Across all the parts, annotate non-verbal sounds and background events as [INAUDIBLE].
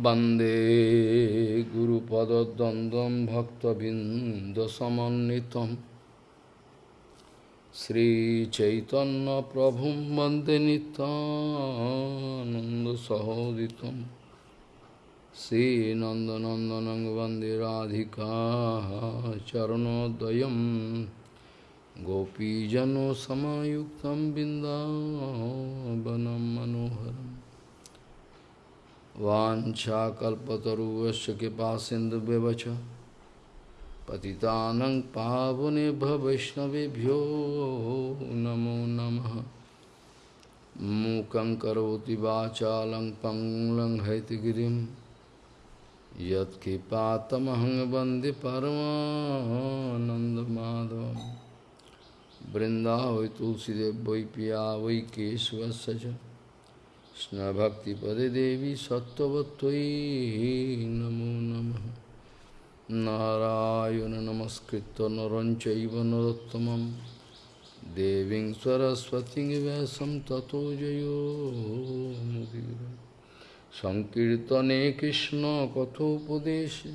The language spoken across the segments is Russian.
Bande Guru Pada Dandam Bhakta Bindasamanitam Sri Chaitanya Prabhum Bande Nanda Sahoditam Sri Nanda Nanda Bande Radhika Charanodayam Gopijano Samayuktam Bindavanam Manoharam वाञ्छाकल्पतरुवश्च कृपा सिन्धुव्यवच पतितानं पावनेभ्य वैष्णवेभ्यो नमो नमः। मूकं करोति वाचालं पङ्लं हैतगिरिं यत्कृपातमहं वंदे परमानन्दमाधवं। तुलसीदेव वै पिया वै केशवस्य কৃষ্ণভক্তিপদে দেবী সত্যবত্যই নমো নম। নারায়ণ নমস্কৃত নরঞ্চৈব নরোত্তমম। দেবীং সরস্বতী ব্যাসম ততো জয়োমুদি সংকীর্তনে কৃষ্ণ কথোপদেশে।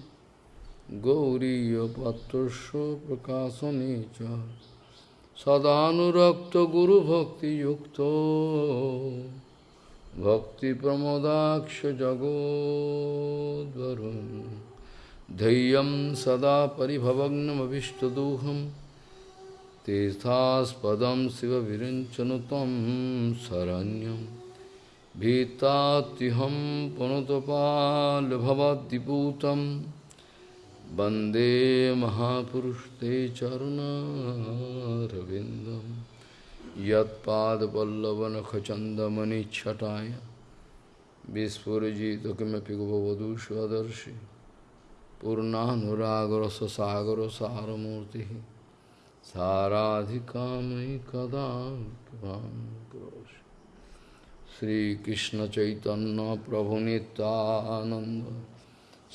গৌরীয়পাত্রস্য প্রকাশনে চ। সদানুরক্ত গুরুভক্তিযুক্ত। भक्तिप्रमोदाक्ष जगोद्वरुन् धैर्यं सदा परिभवग्नमभिष्टदोहं। तीर्थास्पदं शिवविरञ्चनु तं शरण्यं। भीतात्युहं पुनतपालभवद्दिपूतं वंदे महापुरुषते चरुणारविन्दम्। यदपादपल्लवनखचंदमणिछटाय विस्फुजित किमपि गोपवधू स्वदर्शी पूर्णानुरागर ससागर सारमूर्ति साराधिका मयि कदा श्रीकृष्ण चैतन्य प्रभु नितानंद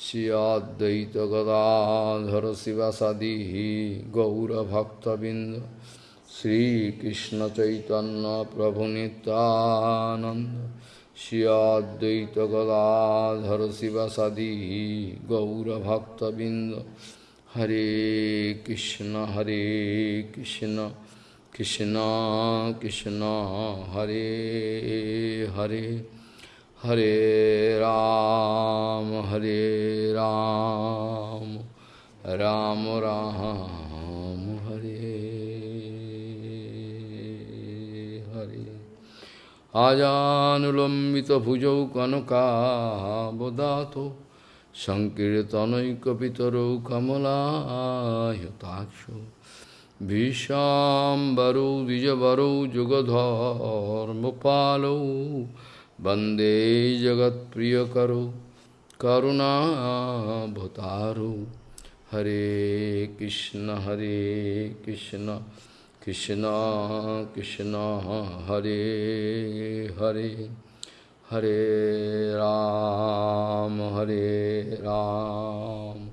श्रियाद्वैत गदाधर शिवसदी गौरभक्तबिंद हरे कृष्ण हरे कृष्ण कृष्ण कृष्ण हरे हरे हरे राम हरे राम राम राम আজানুলম্বিত ভুজৌ কনকাবদাত সংকীর্তনৈকপিতরৌ কমলাহতাক্ষ ভীষাম্বরৌ, দ্বিজবরৌ, যুগধর্মপালৌ, বন্দে জগৎপ্রিয়করৌ করুণাভতারৌ হরে কৃষ্ণ হরে Krishna. Krishna Krishna Hare Hare Hare Ram Hare Ram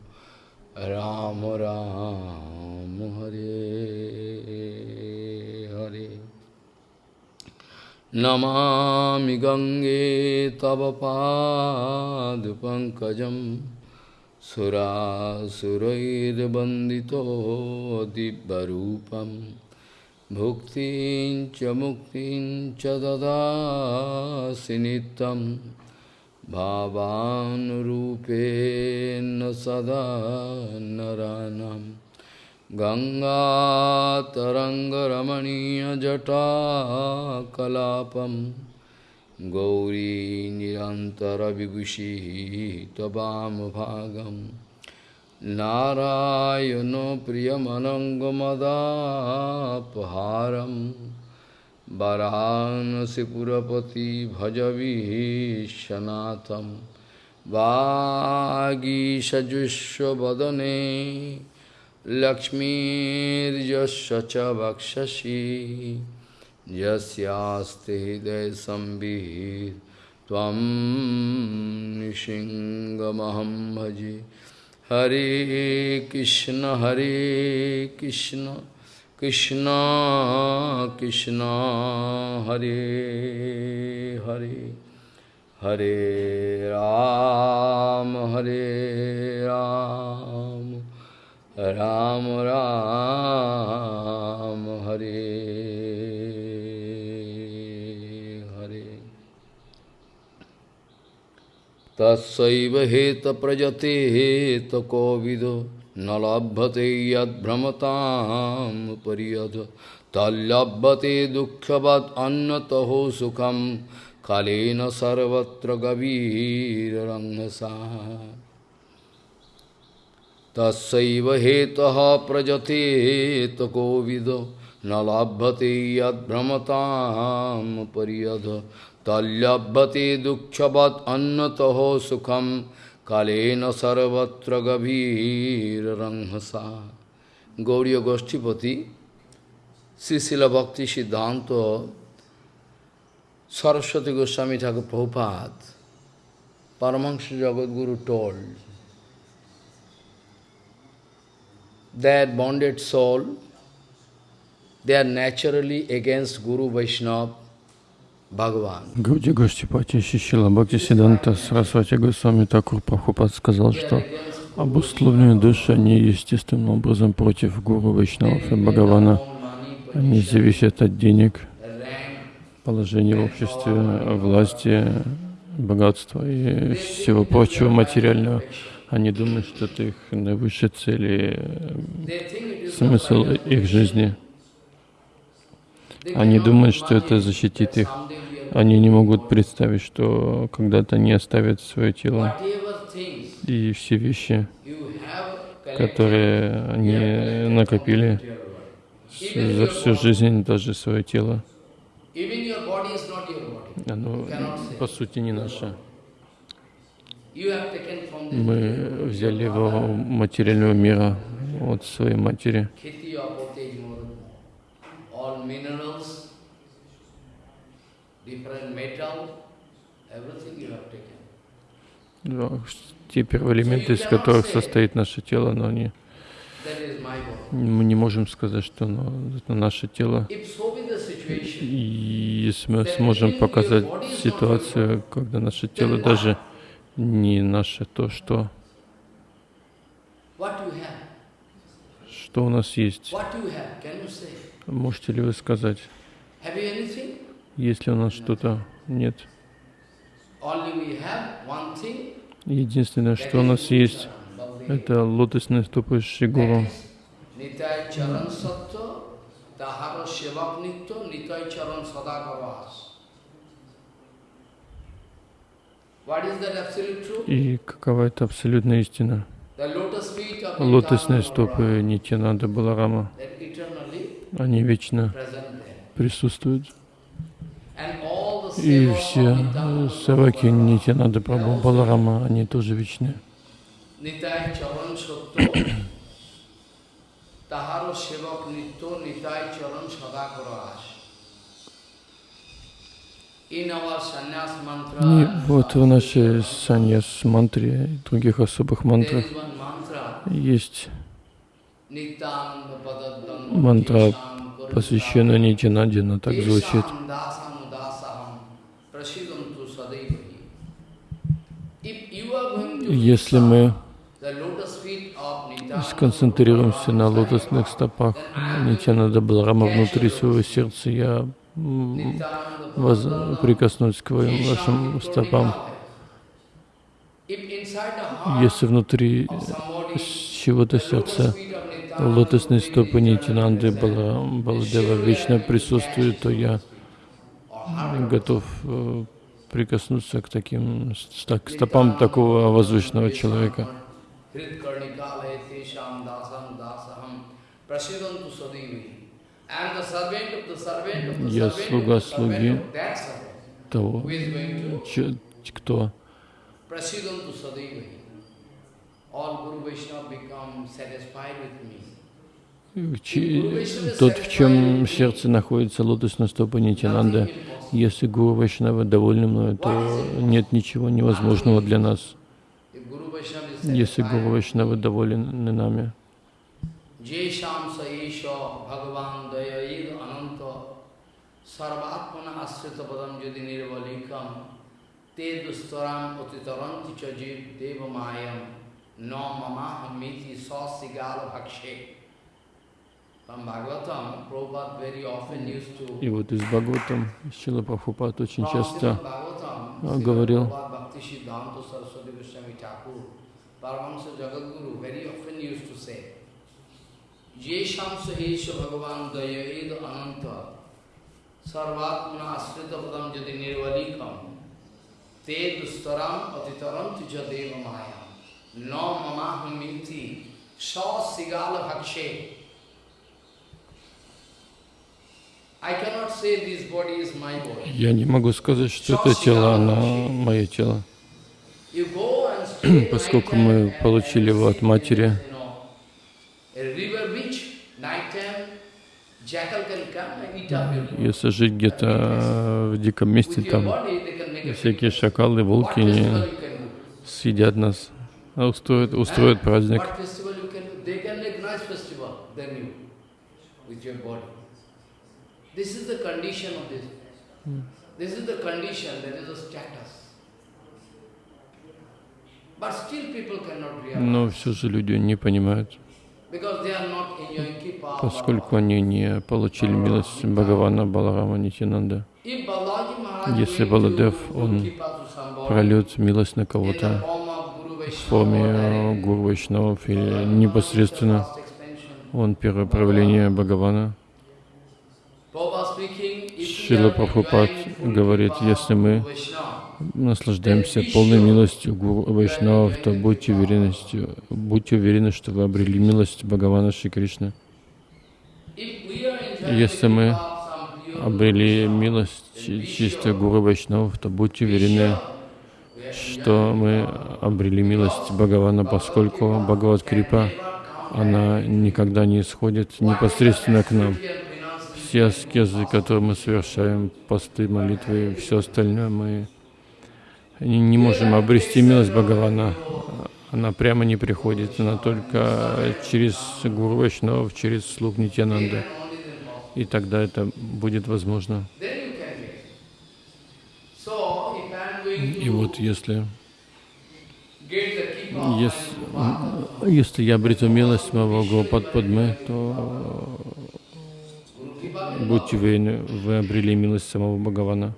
Ram Ram Hare Hare Namami Gange Tava Pad Pankajam Sura Surair Bandito Dibbarupam Bhuktin cha muktin cha dadasi nitam Bhavanurupena sada naranam Ganga taranga ramaniya jata kalapam Gauri nirantara vigushi tabam bhagam नारायणो प्रियमनङ्गमदापहारं वरानसिपुरपति भजविश्वनाथं वागीषजुष्वदने लक्ष्मीर्यस्य च वक्षसि यस्यास्ते हृदयसंवित् त्वं निशिङ्गमहं भजे Hare Krishna Hare Krishna Krishna Krishna Hare Hare Hare Rama Hare Ram Ram Ram Hare तत्सैव हेत प्रजते हेत कोविद न लभते यद्भ्रमताम परियद तल्लभते दुःखवत् अन्नतहो सुखम कालेन सर्वत्र गभीररङ्गसा तस्व हेत प्रजते हेत कोविद न लभते यद्भ्रमताम তল্যব্যতে দুঃখবৎ অন্যতহ সুখম কালেন সর্বত্র গভীর রংসা গৌরীয় গোষ্ঠীপতি শ্রীশিল ভক্তি সিদ্ধান্ত সরস্বতী গোস্বামী ঠাকুর Prabhupada Paramahansa Jagadguru told that bonded soul, they are naturally against Guru Vaishnava Гауди Гоштипати Шишила Бхакти Сиданта Сарасвати Госвами Такур Прабхупад сказал, что обусловленные души, они естественным образом против Гуру Вайшнавов и Бхагавана. Они зависят от денег, положения в обществе, власти, богатства и всего прочего материального. Они думают, что это их наивысшая цель и смысл их жизни. Они думают, что это защитит их. Они не могут представить, что когда-то они оставят свое тело и все вещи, которые они накопили за всю жизнь, даже свое тело. Оно, по сути, не наше. Мы взяли его материального мира от своей матери. Да, те первоэлементы, из которых состоит наше тело, но они мы не можем сказать, что оно, это наше тело. И если мы сможем показать ситуацию, когда наше тело даже не наше, то что? Что у нас есть? Можете ли вы сказать? Есть ли у нас что-то? Нет. Единственное, что у нас есть, это лотосные стопы Шигуру. И какова это абсолютная истина? Лотосные стопы Нитянанда Баларама, они вечно присутствуют. И все. Саваки Нитянанда Прабху Баларама, они тоже вечны. И вот в нашей саньяс мантре и других особых мантрах есть мантра, посвященная Нитянанде, она так звучит. Если мы сконцентрируемся на лотосных стопах Нитянада Баларама внутри своего сердца, я воз... прикоснусь к вашим стопам. Если внутри чего-то сердца лотосные стопы Нитянанды Баладева вечно присутствуют, то я готов э, прикоснуться к таким к стопам такого возвышенного человека. Я слуга слуги того, кто тот, в чем сердце находится лотосная стопа Нитянанда, если Гуру Вайшнава довольны мною, то нет ничего невозможного для нас. Если Гуру Вайшнава довольны нами, Jesham И вот из Бхагаватам Шила Прабхупад очень часто а, говорил, Sarvatmana Asrita Padam Jadi Nirvalikam Te Dustaram Atitaram Tija Deva Maya No Mamaham Miti Sa Sigala Bhakshe I cannot say this body is my body. Я не могу сказать, что это тело, оно мое тело. [CLEARS THROAT] Поскольку мы получили его от матери, если жить где-то в диком месте, там всякие шакалы, волки не съедят нас, а устроят, устроят праздник. This is the condition of this. This is the condition, that is the status. But still people cannot realize. Но все же люди не понимают, поскольку они не получили милость Бхагавана Баларама Maharaj Если Баладев, он прольет милость на кого-то в форме э, Гуру Вайшнавов или непосредственно, он первое проявление Бхагавана. Are Прабхупад говорит, если мы наслаждаемся полной милостью Гуру Вайшнавов, то будьте уверены, будьте уверены, что вы обрели милость Бхагавана Шри Кришны. Если мы обрели милость чи- чистой Гуру Вайшнавов, то будьте уверены, что мы обрели милость Бхагавана, поскольку Бхагават Крипа, она никогда не исходит непосредственно к нам. Все аскезы, которые мы совершаем, посты, молитвы все остальное, мы не можем обрести милость Бхагавана. Она прямо не приходит, она только через Гуру Вайшнавов, через слуг Нитянанда. И тогда это будет возможно. И вот если, если, если я обрету милость моего Гопад Падмы, то будьте уверены, вы обрели милость самого Бхагавана.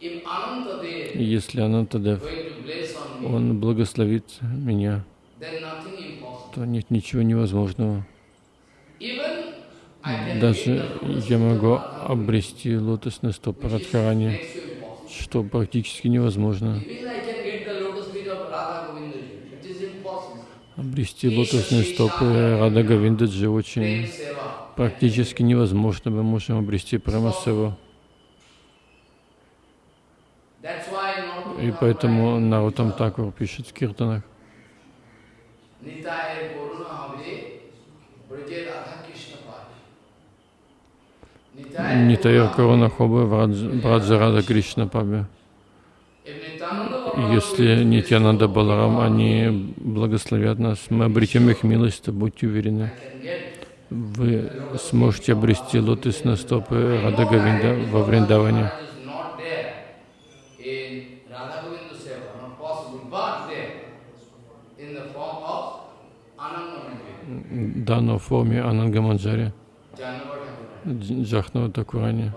И если Анантадев, он благословит меня, то нет ничего невозможного. Даже я могу обрести лотосный стоп Радхарани, что практически невозможно. Even I can get the lotus feet of Radha Govinda. It is impossible. Обрести лотосные стопы Рада Говиндаджи очень практически невозможно. Мы можем обрести Прамасеву. И поэтому Нарутам Такур пишет в киртанах. Нитайор Корона Хобы Браджа Рада Кришна Паби. Если Нитянанда Баларам, они благословят нас, мы обретем их милость, будьте уверены, вы сможете обрести лотосные стопы Рада Говинда во Вриндаване. Да, но в форме Анангаманджари, Джахнава Такурани.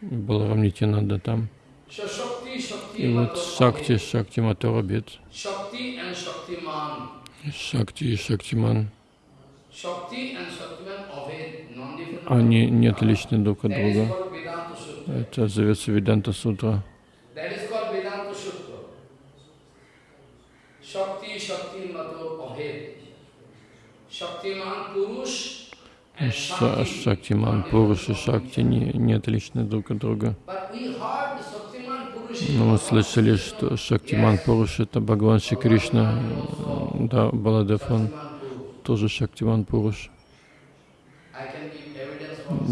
Баларам Нитянанда там. И вот Шакти. Шакти Shaktiman. Шакти и Шактиман, они не отличны друг от друга. Это зовется Веданта Сутра. Шактиман, Пуруш и Шакти не, не отличны друг от друга. But we heard Shaktiman Purush is Но мы Bhagavan. слышали, что Шактиман Пуруш это Бхагаван Шри Кришна. Да, Баладев он тоже Шактиман Пуруш.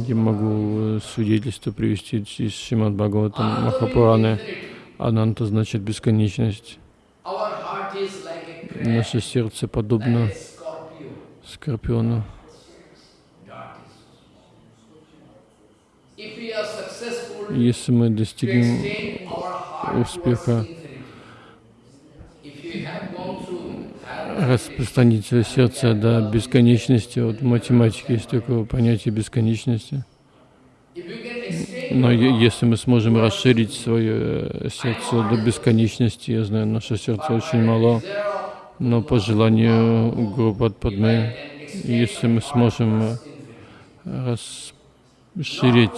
Я могу свидетельство привести из Шимад Бхагаватам Махапураны. Ананта значит бесконечность. Наше сердце подобно скорпиону. Если мы достигнем успеха распространить свое сердце до бесконечности, вот в математике есть такое понятие бесконечности, но если мы сможем расширить свое сердце до бесконечности, я знаю, наше сердце очень мало, но по желанию Падмы, and extend если мы сможем э, расширить,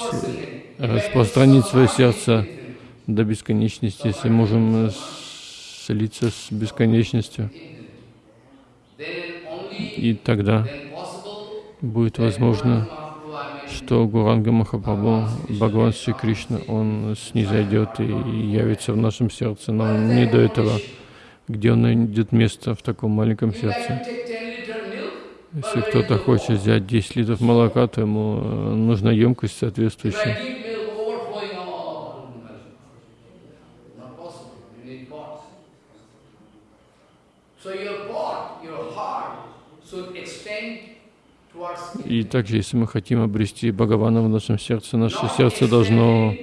э, распространить свое сердце до бесконечности, если можем э, слиться с бесконечностью, и тогда будет возможно, что Гуранга Махапрабху, Бхагаван Шри Кришна, он снизойдет и явится в нашем сердце, но не до этого, где он найдет место в таком маленьком сердце. to take 10 liter milk, Если кто-то хочет взять 10 литров молока, то ему э, нужна емкость соответствующая. give milk overflowing all, not possible. You need pots. So your pot, your heart should extend towards И также, если мы хотим обрести Бхагавана в нашем сердце, наше сердце должно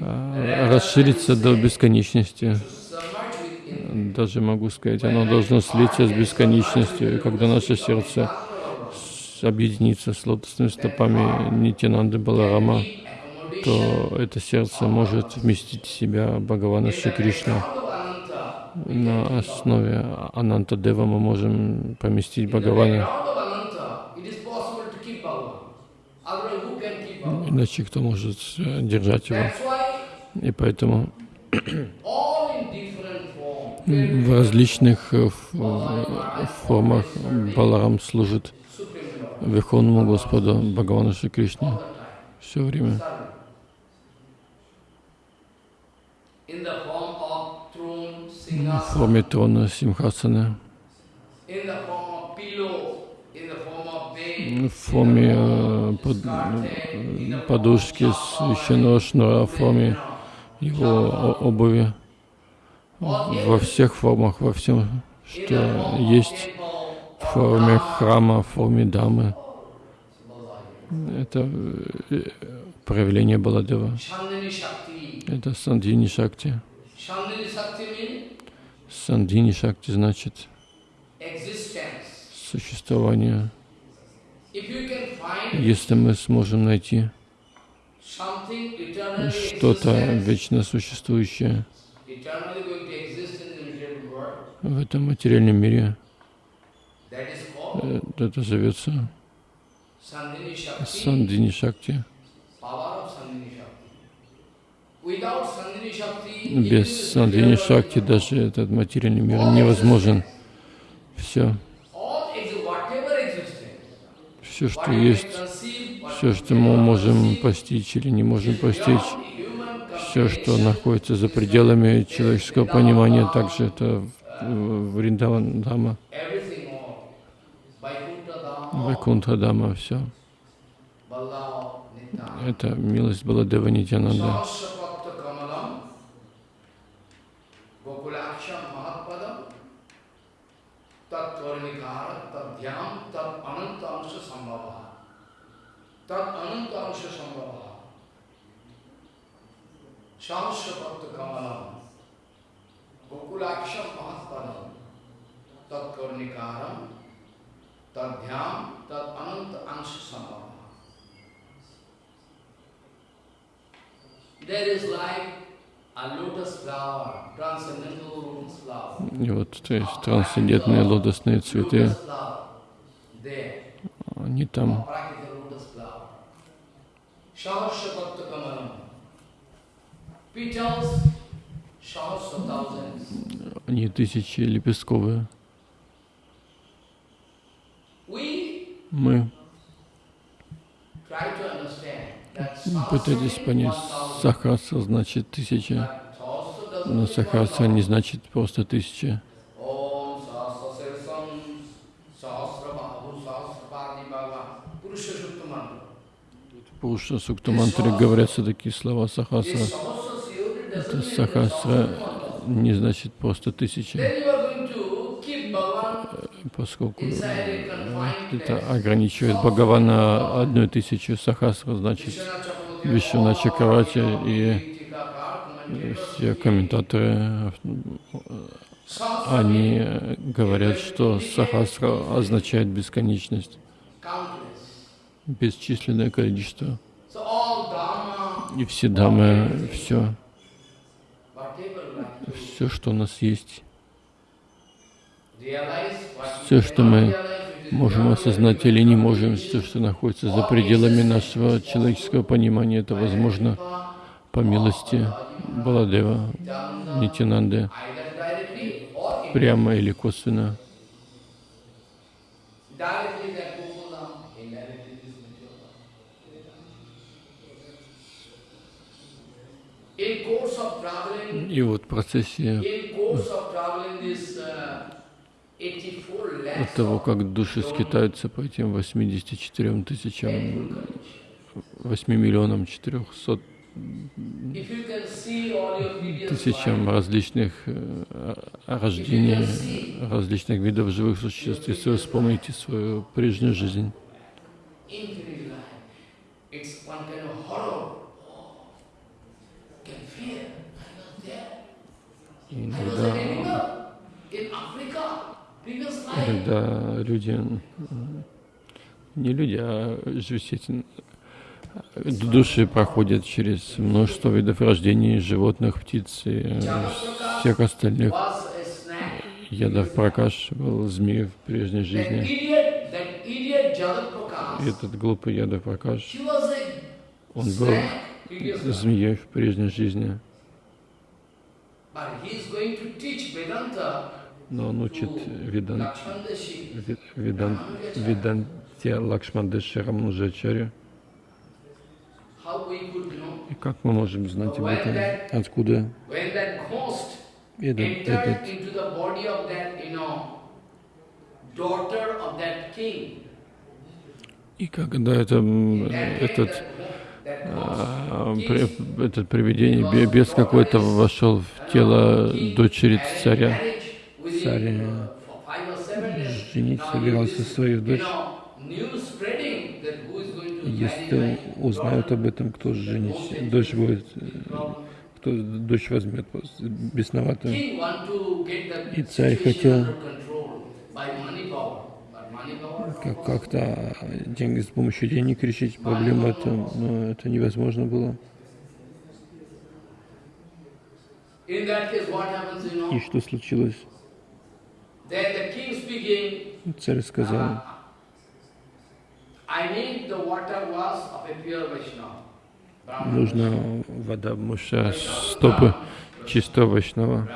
а, расшириться до бесконечности. Даже могу сказать, оно должно слиться с бесконечностью. И когда наше сердце объединится с лотосными стопами Нитянанды Баларама, то это сердце может вместить в себя Бхагавана Шри Кришну. На основе Ананта Дева мы можем поместить Бхагавана. Иначе кто может э, держать его? И поэтому в различных э, э, формах Баларам служит Верховному Господу Бхагавану Шри Кришне все время. Form of bed, в форме э, под- э, подушки священного шнура, в форме его обуви, во всех формах, во всем, что есть в форме храма, в форме дамы. Это э, проявление Баладева. Это Сандини Шакти. Chandani Shakti means Сандини Шакти значит существование. Если мы сможем найти что-то вечно существующее в этом материальном мире, э, это зовется Сандини Шакти. Без Сандини Шакти даже этот материальный мир невозможен. Все, все, что есть, все, что мы можем постичь или не можем постичь, все, что находится за пределами человеческого понимания, также это Вриндаван Дама, Вайкунтха Дама, все. Это милость Баладева Нитянанда. И вот, то есть трансцендентные лотосные цветы, они там. Они тысячи лепестковые. Мы пытались понять, 1000, сахаса значит тысяча, но сахаса 1000. не значит просто тысяча. Пуша Суктамантре говорятся такие слова Siyoti Это сахасра не значит просто тысяча, поскольку это ограничивает Бхагавана одной тысячу. Сахасра значит Вишвана Чакравати и все комментаторы, они говорят, что Сахасра означает бесконечность, бесчисленное количество. И все дамы, все, все, что у нас есть, все, что мы можем осознать или не можем, все, что находится за пределами нашего человеческого понимания, это возможно по милости Баладева, Нитянанды, прямо или косвенно. И вот в процессе от того, как души скитаются по этим 84 тысячам, 8 миллионам 400 тысячам различных э, рождений, различных видов живых существ, если вы вспомните свою прежнюю жизнь. Иногда когда люди, не люди, а действительно, души проходят через множество видов рождений животных, птиц и всех остальных. Ядов Пракаш был змеей в прежней жизни. Этот глупый Ядов Пракаш, он был змеей в прежней жизни но он учит Ведант, Ведант, Веданте Лакшмандеше Рамнужачаре. И как мы можем знать об этом? Откуда? этот, этот и когда это, этот, этот привидение, без какой-то вошел в тело дочери царя, царь женить собирался свою дочь. Если узнают об этом, кто женить, дочь будет, кто дочь возьмет бесноватую. И царь хотел как-то деньги с помощью денег решить проблему эту, но это невозможно было. И что случилось? Царь сказал, нужна вода муша стопы чистого Вайшнава.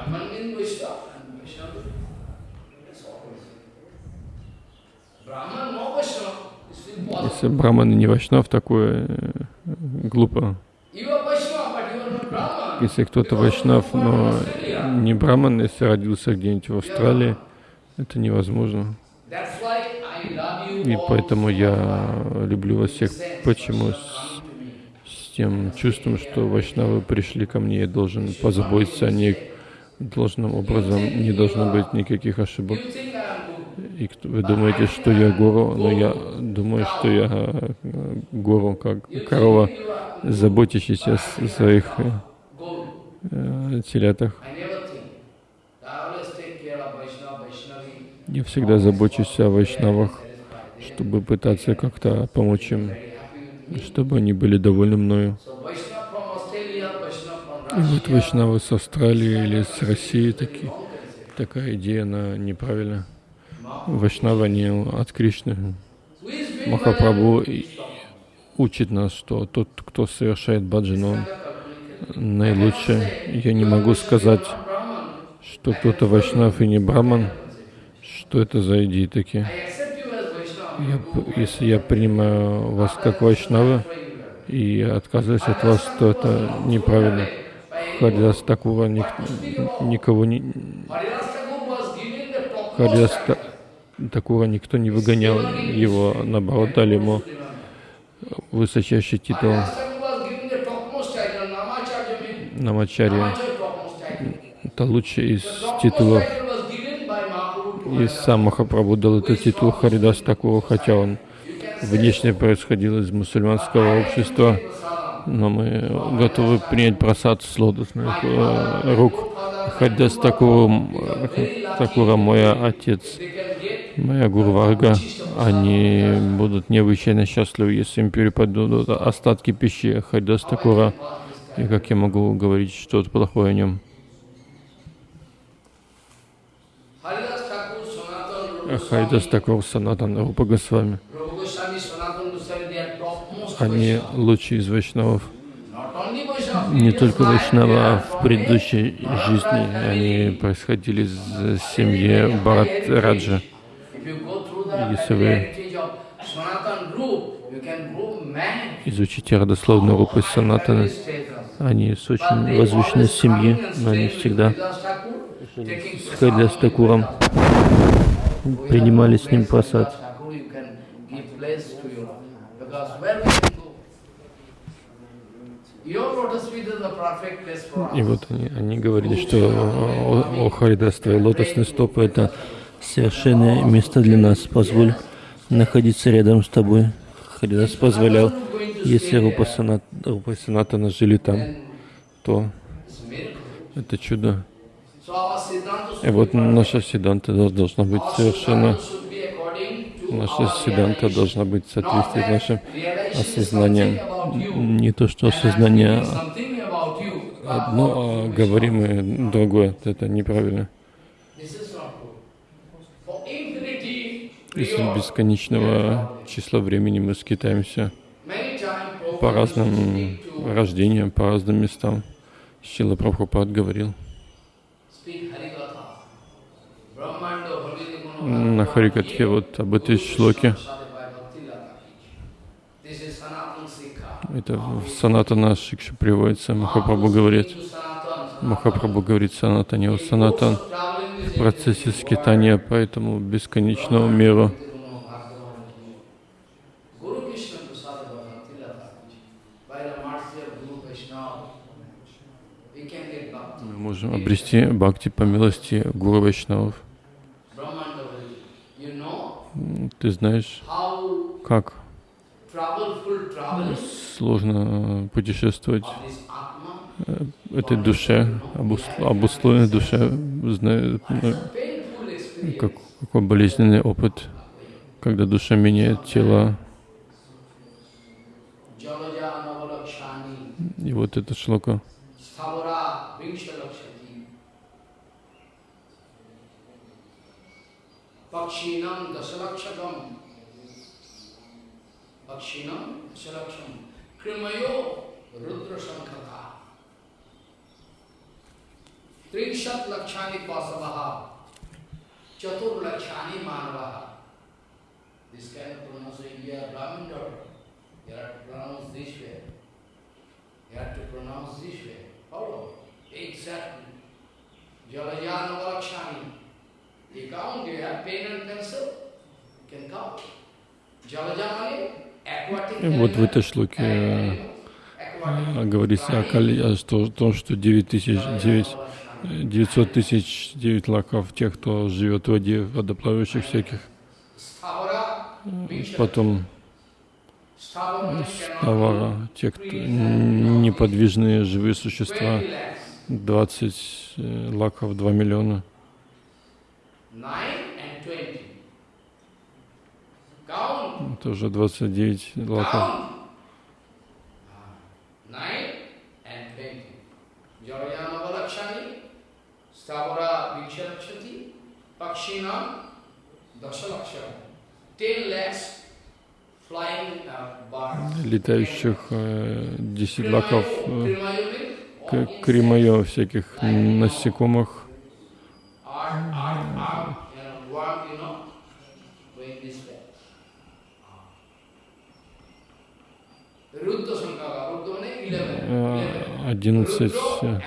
Если Браман не Вайшнав, такое э, глупо. Если кто-то Вайшнав, но не Браман, если родился где-нибудь в Австралии, это невозможно. И поэтому я люблю вас всех. Почему? С, с тем чувством, что вайшнавы пришли ко мне, я должен позаботиться о них должным образом, не должно быть никаких ошибок. И вы думаете, что я гору, но я думаю, что я э, гору, как корова, заботящийся о своих э, телятах. Я всегда забочусь о вайшнавах, чтобы пытаться как-то помочь им, чтобы они были довольны мною. И вот вайшнавы с Австралии или с России такие, такая идея, она неправильна. Вайшнавы, они от Кришны. Махапрабху учит нас, что тот, кто совершает баджан, он наилучший. Я не могу сказать, что кто-то вайшнав и не браман, что это за идеи такие? Я, если я принимаю вас как вайшнавы и отказываюсь от вас, то это неправильно. Харидас такого ник, никого не... Харидас такого никто не выгонял. Его, наоборот, дали ему высочайший титул. Намачарья. Это лучший из титулов. И сам Махапрабху дал этот титул Харидас такого, хотя он внешне происходил из мусульманского общества, но мы готовы принять просад с лотосных э, рук. Хадас Такуром, Такура, мой отец, моя Гурварга, они будут необычайно счастливы, если им перепадут остатки пищи Хадас Такура. И как я могу говорить что-то плохое о нем? Хайдас Такур, Санатан, Рупа Госвами. Они лучшие из вайшнавов. Не только вайшнава, а в предыдущей жизни они происходили из семьи Барат Раджа. Если вы изучите родословную рупы Санатана, они с очень возвышенной семьи, но они всегда с с Такуром принимали с ним просад. И вот они, они говорили, что о, о Харидас, твои лотосные стопы — это совершенное место для нас. Позволь находиться рядом с тобой. Харидас позволял, если Рупа Санатана жили там, то это чудо. И вот наша седанта должна быть совершенно Наша седанта должна быть в соответствии с нашим осознанием. Не то, что осознание одно, а говорим и другое. Это неправильно. Из бесконечного числа времени мы скитаемся по разным рождениям, по разным местам. Шила Прабхупад говорил на Харикатхе вот об этой шлоке. Это в Санатана Шикша приводится. Махапрабху говорит, Махапрабху говорит Санатане, о Санатан в процессе скитания по этому бесконечному миру. Мы можем обрести бхакти по милости Гуру Вайшнавов. Ты знаешь, как сложно путешествовать э, этой душе, обусловленной душе, знает, ну, как, какой болезненный опыт, когда душа меняет тело. И вот это шлока. Pakshinam dasalakshakam. Pakshinam dasalaksham. Krimayo rudra sankata. Trinshat lakshani pasavaha. Chatur lakshani manavaha. This kind of pronunciation, you are Brahmin daughter. You have to pronounce this way. You have to pronounce this way. Follow. Exactly. Jalajana lakshani. You count, you have pain and cancer, you can count. Вот в этой шлоке говорится о, о том, что 9 тысяч, 9, 900 тысяч, 9 лаков тех, кто живет в воде, водоплавающих всяких. Потом ставара, те, кто неподвижные живые существа, 20 лаков, 2 миллиона. Это уже 29 лаков. Stavara Viksharakshati, Pakshina, Dasalakshara. Ten lakhs. Летающих э, 10 лаков э, кремайо всяких насекомых. Одиннадцать э,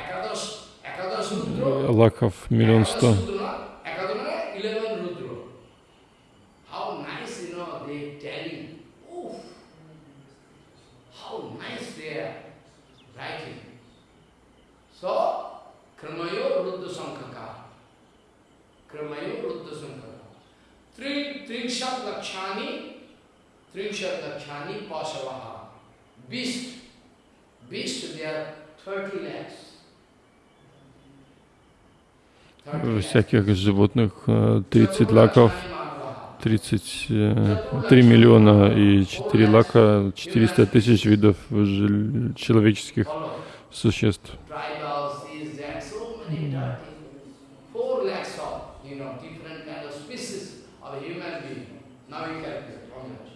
лаков миллион сто. Trinshat Lakshani, Trinshat Lakshani Pasavaha. Beast, beast there are 30 lakhs всяких животных э, 30 лаков, Chaturlakshani 33 миллиона и 4 лака, 400 тысяч видов человеческих существ. Tribals, these, that, so many dirty. Four lakhs of, you know, different kind of species of a human being. Now you calculate how much?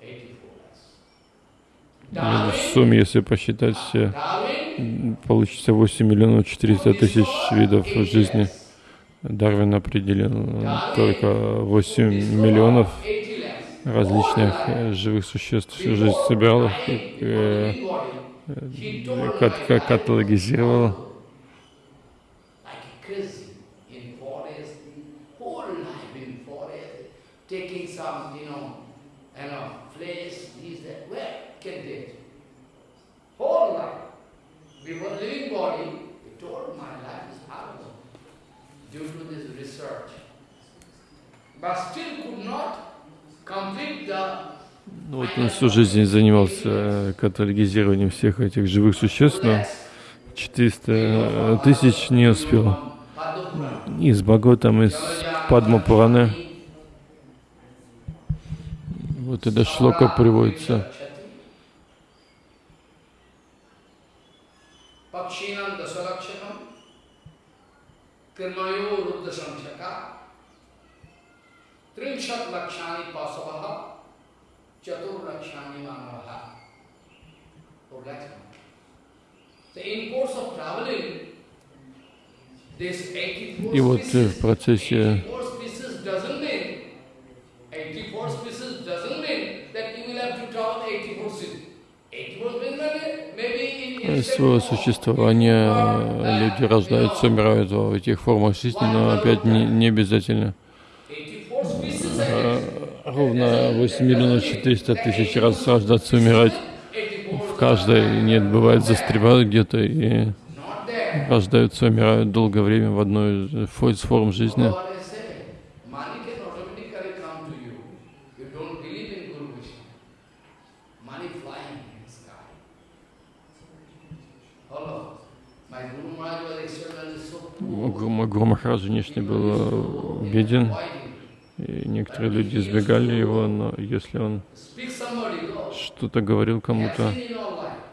84 lakhs. И В сумме, если посчитать все, получится 8 миллионов 400 тысяч видов жизни. Дарвин определил только 8 миллионов 80 lakhs. различных живых существ. Всю жизнь собирал их, э, кат- кат- каталогизировал. A taking some, you know, you know, flesh, this, that, where Ну, вот он всю жизнь занимался э, каталогизированием всех этих живых существ, но 400 тысяч не успел. Из Бхагаватам, из Падма Пураны, вот это шлока приводится. Kirmayo ruddha samsaka trinshat lakshani pasavaha chatur lakshani manavaha. Four lakhs. So in course of traveling, this 84 И вот э, в процессе 84 species doesn't mean, 84 species doesn't mean that you will have to travel 84 cities. 84 means that maybe in, э, in своего существования люди рождаются, умирают в этих формах жизни, но опять не, не обязательно. 84 species are Ровно 8 миллионов 400 тысяч раз рождаться, умирать. 84 В каждой нет, бывает, застревают где-то и рождаются, умирают долгое время в одной из форм жизни. So what I say, money can automatically come to you. You don't believe in Guru Vishnu. Money flying in the sky. Hello. My Guru Maharaj was extraordinarily so poor. Гуру Ма- Гуру Махарадж внешне был э, беден, и некоторые люди избегали его, но если он что-то говорил кому-то,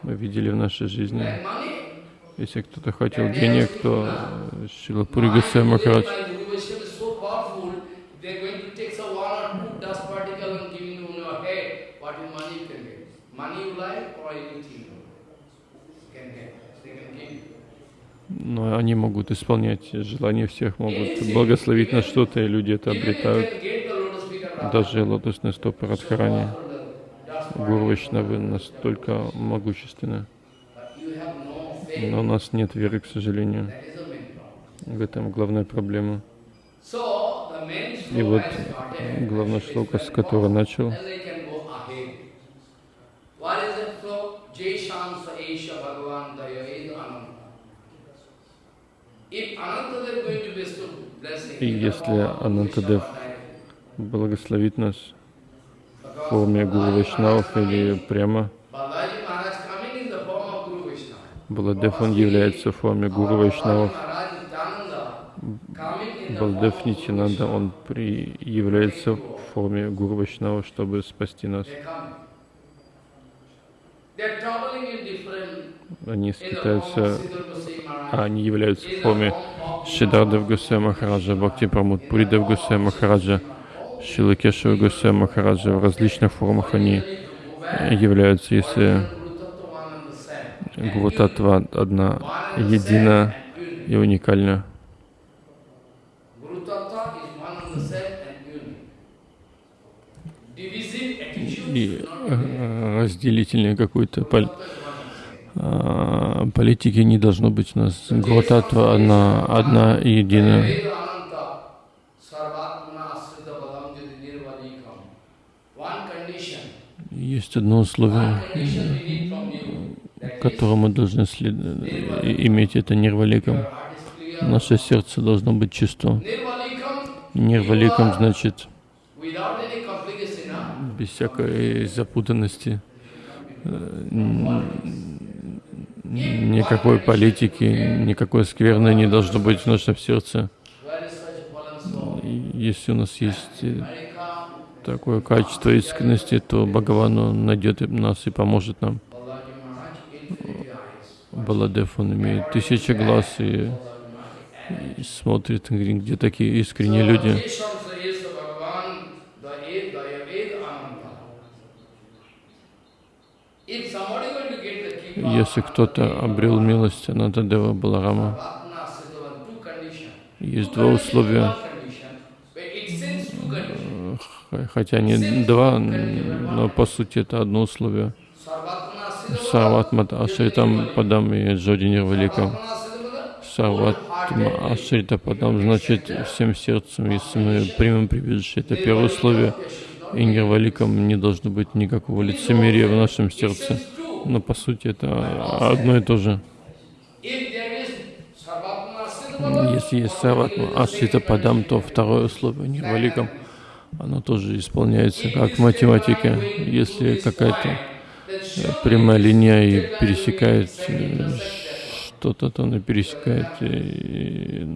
мы видели в нашей жизни, Like money. если кто-то хотел денег, то э, Шила Пури Госвами Махарадж My Guru Vishnu is so но они могут исполнять желания всех, могут благословить на что-то, и люди это обретают. Даже лотосные стопы Радхарани, Гуру. Вайшнавы настолько могущественны. Но у нас нет веры, к сожалению. В этом главная проблема. И вот is шлока, с powerful. начал. What is it Ananta. If Ananta is going to bestow blessing, И если Анантадев благословит нас в форме Гуру Вайшнавов или прямо. Баладев, он является в форме Гуру Вайшнавов. Нитянанда, Vaishnava. он при... является в форме Гуру Вайшнава, чтобы спасти нас. They come. They're traveling in different Они Maharaj. а они являются в форме Шидардев Гусей Махараджа, Бхакти Прамуд Пуридев Гусей Махараджа, Шила Кешева Гусей Махараджа. В различных формах они являются, если Гуру Татва одна едина и уникальна. Guru Tattva is one and the same and unique. Divisive attitude И should not политики не должно быть у нас. Гуру Татва одна, одна и единая. Есть одно условие, которое мы должны след- иметь, это clear. Наше сердце должно быть чисто. Нирваликам значит без всякой запутанности. Э, никакой политики, никакой скверны не должно быть в нашем сердце. Если у нас есть такое качество искренности, то Бхагаван найдет нас и поможет нам. Баладев, он имеет тысячи глаз и, и смотрит, где такие искренние люди. Если кто-то обрел милость Анатадева Баларама, есть два условия, хотя не два, но по сути это одно условие. Сарватмата Ашритам Падам и Джодинир Великом. Сарватма Ашрита Падам значит всем сердцем, если мы примем прибежище. Это первое условие. И Нирваликом не должно быть никакого лицемерия в нашем сердце. Но по сути это одно и то же. Если есть Сарватма Ашрита Падам, то второе условие Нирваликом, оно тоже исполняется как в математике. Если какая-то прямая линия и пересекает э, что-то, то она пересекает и,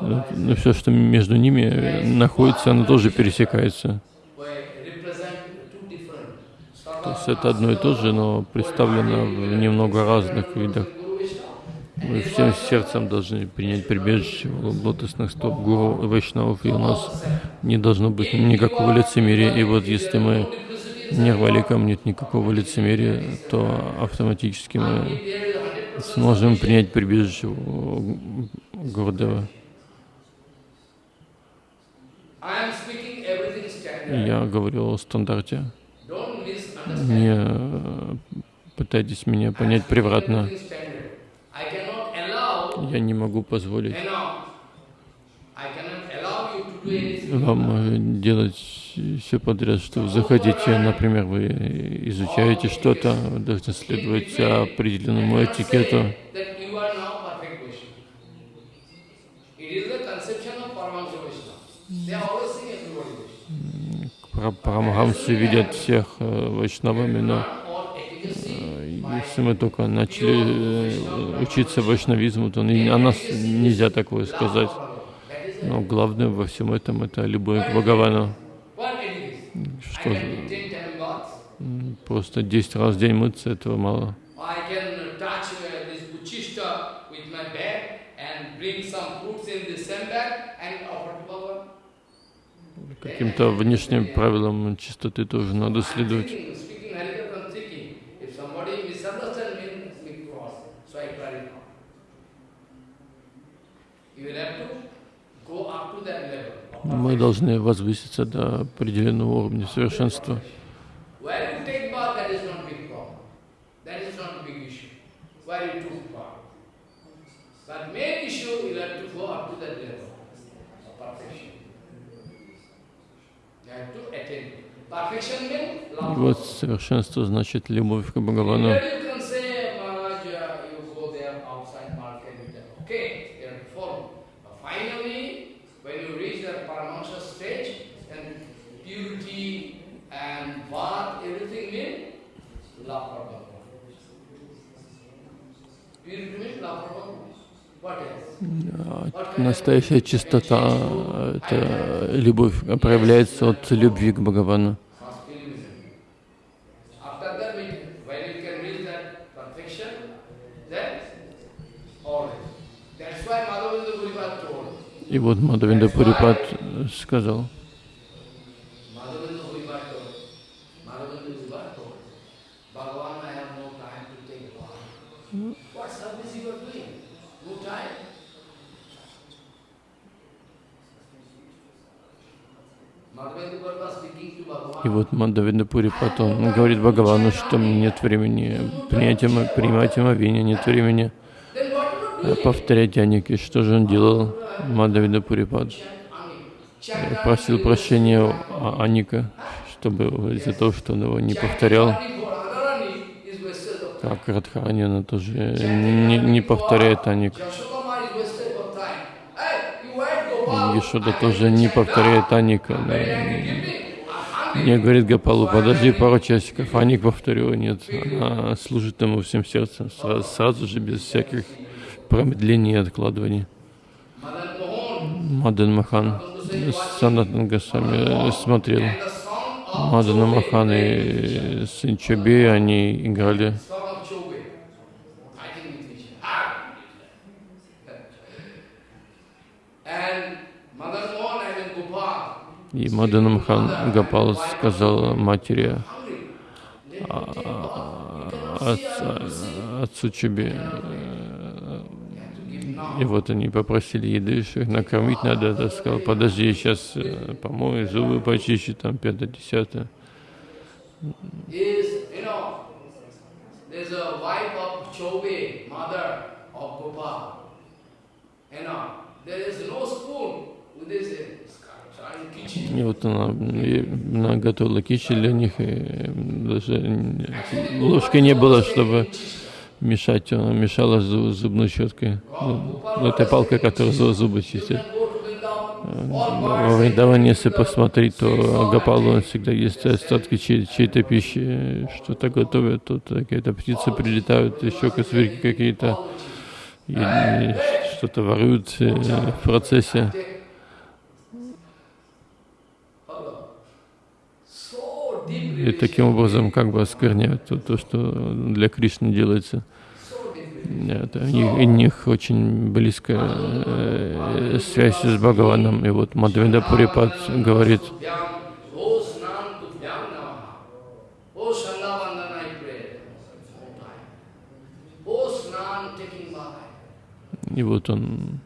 но ну, все, что между ними находится, оно тоже пересекается. То есть это одно и то же, но представлено в немного разных видах. Мы всем сердцем должны принять прибежище в лотосных стоп Гуру Вайшнавов, и у нас не должно быть никакого лицемерия. И вот если мы нирваликам нет никакого лицемерия, то автоматически мы сможем принять прибежище Гурдева. Я говорил о стандарте. Не пытайтесь меня понять превратно. Я не могу позволить вам делать все подряд, что вы захотите. Например, вы изучаете что-то, должны следовать определенному этикету. Парамахамсы видят всех э, вайшнавами, но э, если мы только начали э, учиться вайшнавизму, то о нас нельзя такое сказать. Но главное во всем этом это любовь к Бхагавану. Просто 10 раз в день мыться, этого мало. Каким-то внешним правилам чистоты тоже надо следовать. Мы должны возвыситься до определенного уровня совершенства. Вот совершенство значит любовь к Бхагавану. Настоящая чистота, это любовь проявляется от любви к Бхагавану. И вот Мадхавинда Пурипад сказал, И вот Мандавида Пури потом говорит Бхагавану, что нет времени принять, принимать омовение, нет времени повторять Аники. Что же он делал, Мандавида Пурипад? Просил прощения у Аника, чтобы из-за того, что он его не повторял. Как Радхарани, она тоже не, не повторяет Аник. Ешода тоже не повторяет Аника. Не, говорит Гапалу, подожди пару часиков. Аник повторила, нет, она служит ему всем сердцем, сразу, сразу же, без всяких промедлений и откладываний. Мадан Махан, Санатан Госвами смотрел. Мадана Махан и сын они играли И Мадан Махан Гапал сказал матери, а, отцу, отцу Чуби, и вот они попросили еды, что их накормить надо. Я сказал, подожди, я сейчас э, помою, зубы почищу, там, пятое, десятое. И вот она, она готовила кичи для них, и даже ложки не было, чтобы мешать, она мешала зубной щеткой. Ну, этой палкой, которая зубы чистит. Во Вриндаване, если посмотреть, то Гапалу он всегда есть остатки чьей-то пищи, что-то готовят, тут какие-то птицы прилетают, еще косверки какие-то, что-то воруют э, в процессе. И таким образом как бы оскверняют то, то что для Кришны делается. Это, у, них, у них очень близкая э, связь с Бхагаваном. И вот Мадхавенда Пурипад говорит, и вот он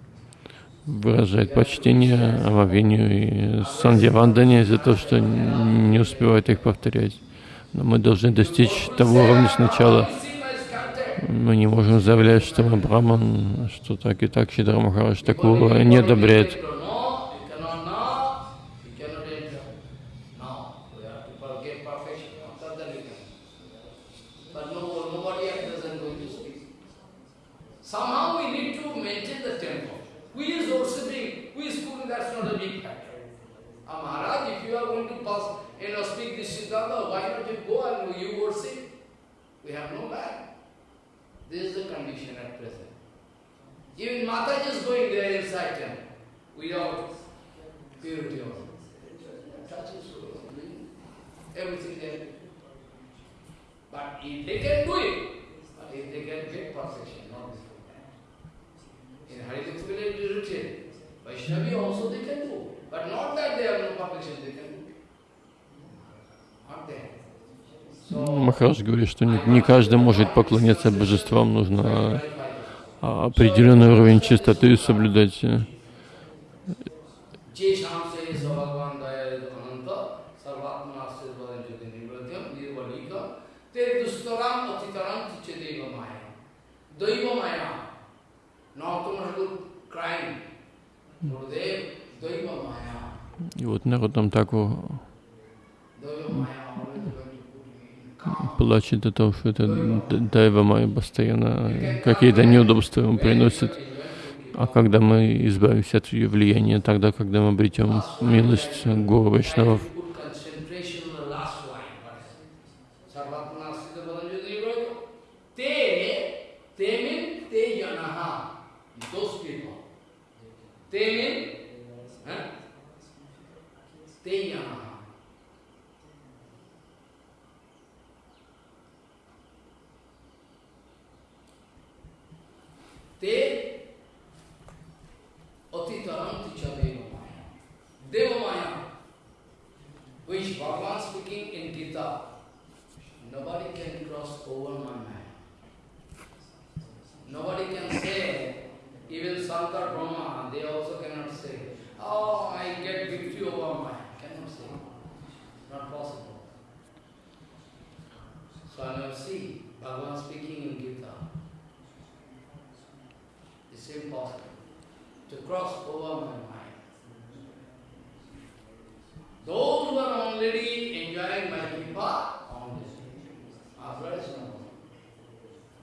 выражает почтение Ававению и Сандьявандане за то, что не успевает их повторять. Но мы должны достичь того уровня сначала. Мы не можем заявлять, что мы браман, что так и так Шидра Махарадж такого не одобряет. Махарадж говорит, что не, не каждый может поклоняться божествам, нужно определенный уровень чистоты соблюдать. И вот народ там так плачет от того, что это Дайва Майя постоянно какие-то неудобства ему приносит. А когда мы избавимся от ее влияния, тогда, когда мы обретем милость Гуру Вайшнавов, ते में ते यहाँ ते अतितरंत च देव माया देव माया which Bhagavan speaking in Gita, nobody can cross over my mind. Nobody can say Even Shankar Brahma, they also cannot say, oh, I get victory over my, cannot say, not possible. So I now see Bhagavan speaking in Gita. It's impossible to cross over my mind. Those who are already enjoying my Gita on this it's.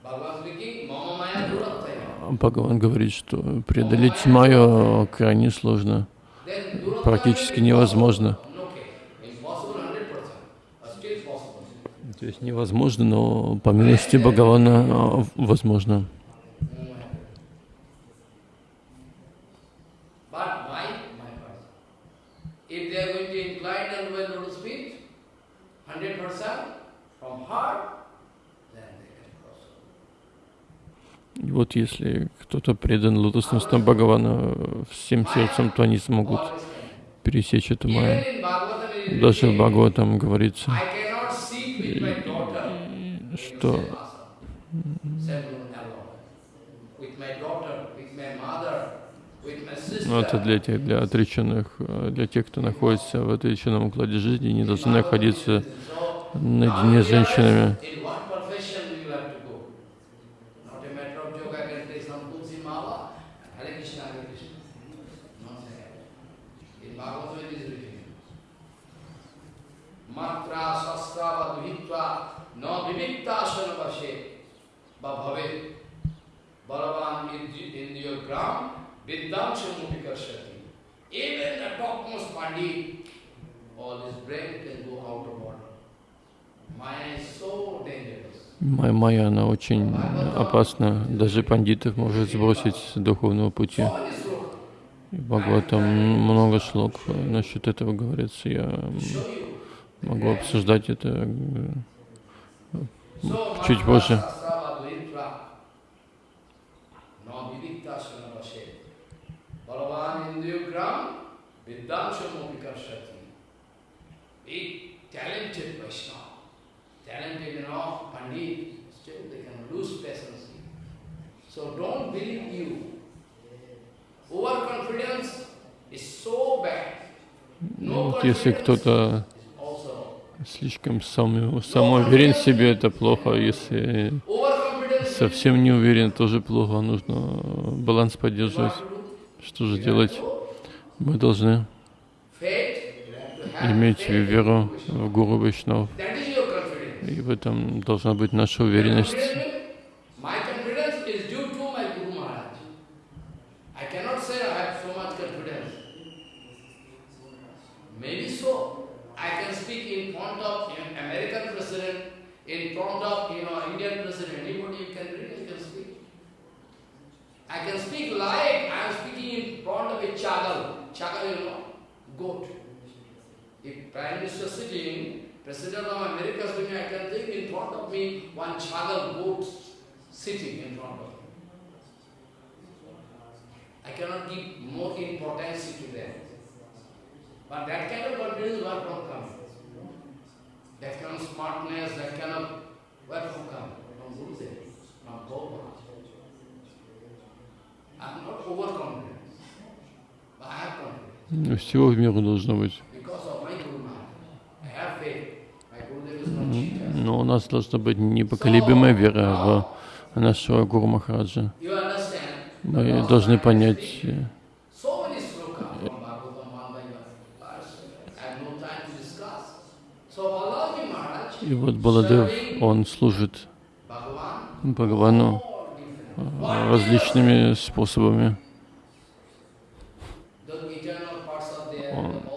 А Бхагаван говорит, что преодолеть маю крайне сложно, практически невозможно. То есть невозможно, но по милости Бхагавана а, возможно. Вот если кто-то предан лотосным стопам Бхагавана э, всем сердцем, то они смогут пересечь эту is Даже в Бхагаватам говорится, in что sister. ну, это для тех, для отреченных, э, для тех, кто находится в отреченном укладе жизни, не должны находиться наедине с женщинами. In what profession do you have to go? Not a matter of joke, I can take some Tulsi Mala, Hare Krishna, Hare Krishna. Not like that. In Bhagavatam it is written. Matra sastra va duhitva na vivikta asana va bhave balavan indiyo gram viddamshamupi karshati. Even the topmost pandit, all his brain can go out of order. Maya is so dangerous. Майя, она очень опасна. Даже пандитов может сбросить с духовного пути. Бхагаватам много шлок насчет этого говорится. Я могу обсуждать это э, чуть позже. Balavan Indriyogram Viddamshamopi karshati. Big talented Vaishnava. Talented enough Pandit, still they can lose patience. So don't believe you. Overconfidence is so bad. Ну, No вот если кто-то слишком сам, самоуверен в себе, это плохо. Если совсем не уверен, тоже плохо. Нужно баланс поддерживать. Что же делать? Мы должны иметь веру в Гуру confidence. И в этом должна быть наша уверенность. I can speak like I am speaking in front of a chagal. Chagal, you know, goat. If Prime Minister sitting, President of America sitting, I can think in front of me one chagal goat sitting in front of me. I cannot give more importance to them. But that kind of confidence where from come? That kind of smartness, that kind of where from come? From Gurudev, from. Всего в меру должно быть. Но у нас должна быть непоколебимая вера в нашего Гуру Махараджа. Мы должны понять, э, и вот Баладев, он служит Бхагавану э, различными способами. Oh.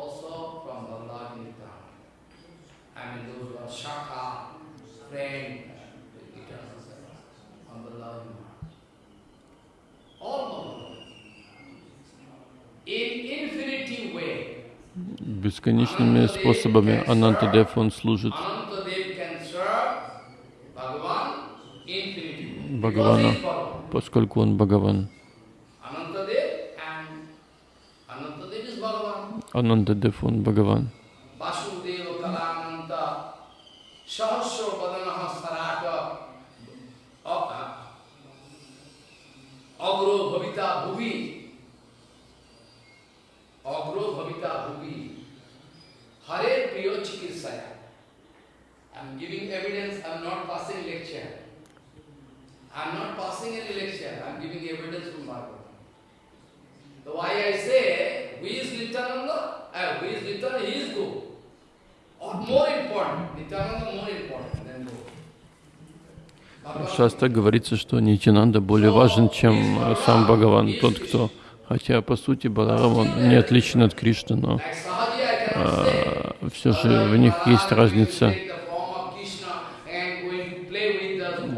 Бесконечными способами Анантадев, он служит Anantadev поскольку он Бхагаван. Анантадев, он Бхагаван. Bhagavan- Часто говорится, что Нитянанда более важен, чем э, сам Бхагаван, тот, кто, хотя по сути Баларам он не отличен от Кришны, но cannot say. все же в них есть разница. Take the form of Krishna,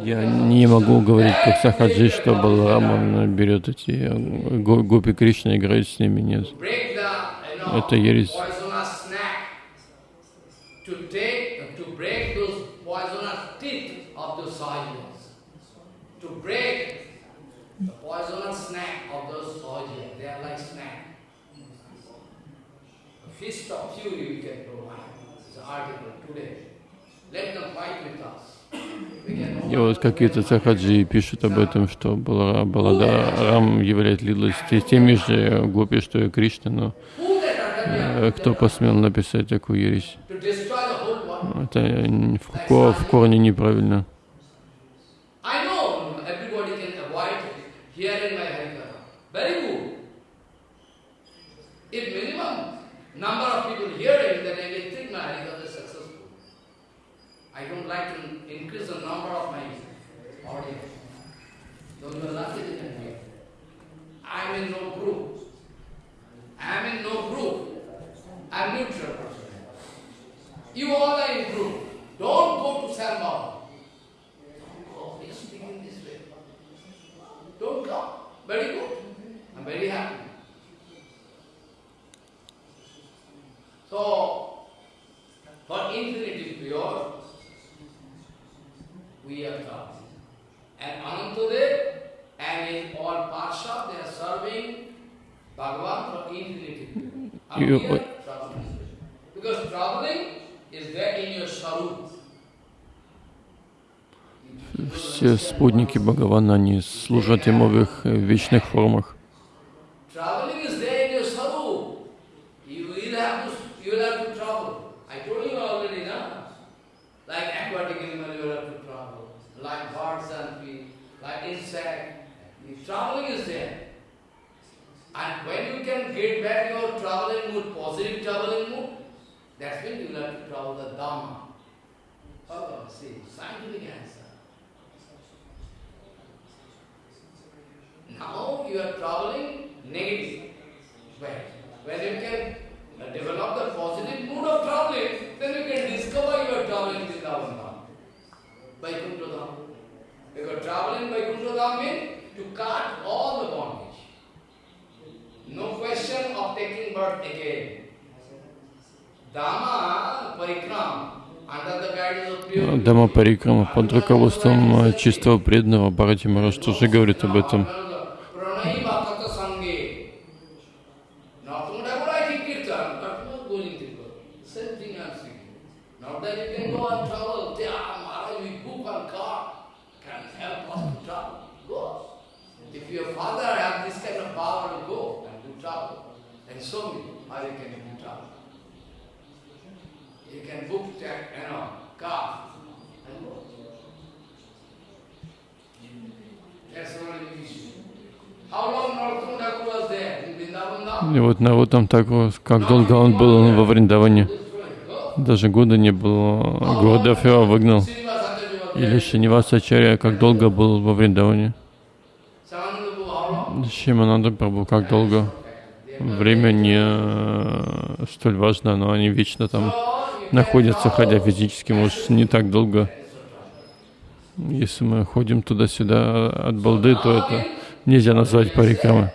Я не могу говорить как Сахаджи, что Баларам он берет эти э, го- гопи Кришны играет с ними. Нет. Это ересь. fist of fury we can provide. It's an article today. Let them fight with us. И вот какие-то сахаджи пишут об этом, что Баладарам с те- теми же гопи, что и Кришна, но that э, кто посмел написать такую ересь? Это в, в корне неправильно. Number of people hearing, then I think my Harikatha. I don't like to increase the number of my audience. Those are lucky they can hear. I am in no group. I am in no group. I am neutral. You all are in group. Don't go to Sambhava. He's speaking this way. Don't come. Very good. I'm very happy. So, for infinity pure, we are come. And Anantadev and in all Parsha, they are serving Bhagavan for infinity You- here. Because traveling is there in your Sarup. Все спутники Бхагавана, они служат ему в их э, вечных формах. Have have? Like aquatic animal, you will have to travel. Like birds and fish, like insect. Traveling is there. And when you can get back your traveling mood, positive traveling mood, that's when you will have to travel the Dhamma. Oh, see, scientific answer. Now you are traveling negative way. When you can develop the positive mood of traveling, then you can discover you are traveling Vrindavan Дама Парикрама под руководством чистого преданного Бхарати Мараш тоже говорит об этом. Pranay Bhaktata Sange. Not whatever I think kirtan, but not going to go. Same thing I'm saying. Not that you can go and travel. Yeah, Maharaj, we book on car. Can help us to travel. Go. If your father has this kind of power to go and do travel, then show me how you can do travel. You can book, that, you know, car and go. That's only the issue. How long Narottam Thakur was there in Vrindavan Dham? И вот Нарутам Такур, как долго он был во Вриндаване, даже года не было, Гурдев его выгнал. Или. Шинивасачарья, как долго был во Вриндаване. Шимананда Прабhu, как долго. Время не э, столь важно, но они вечно там находятся, хотя физически, может, не так долго. Если мы ходим туда-сюда от балды, то это нельзя назвать парикрамой.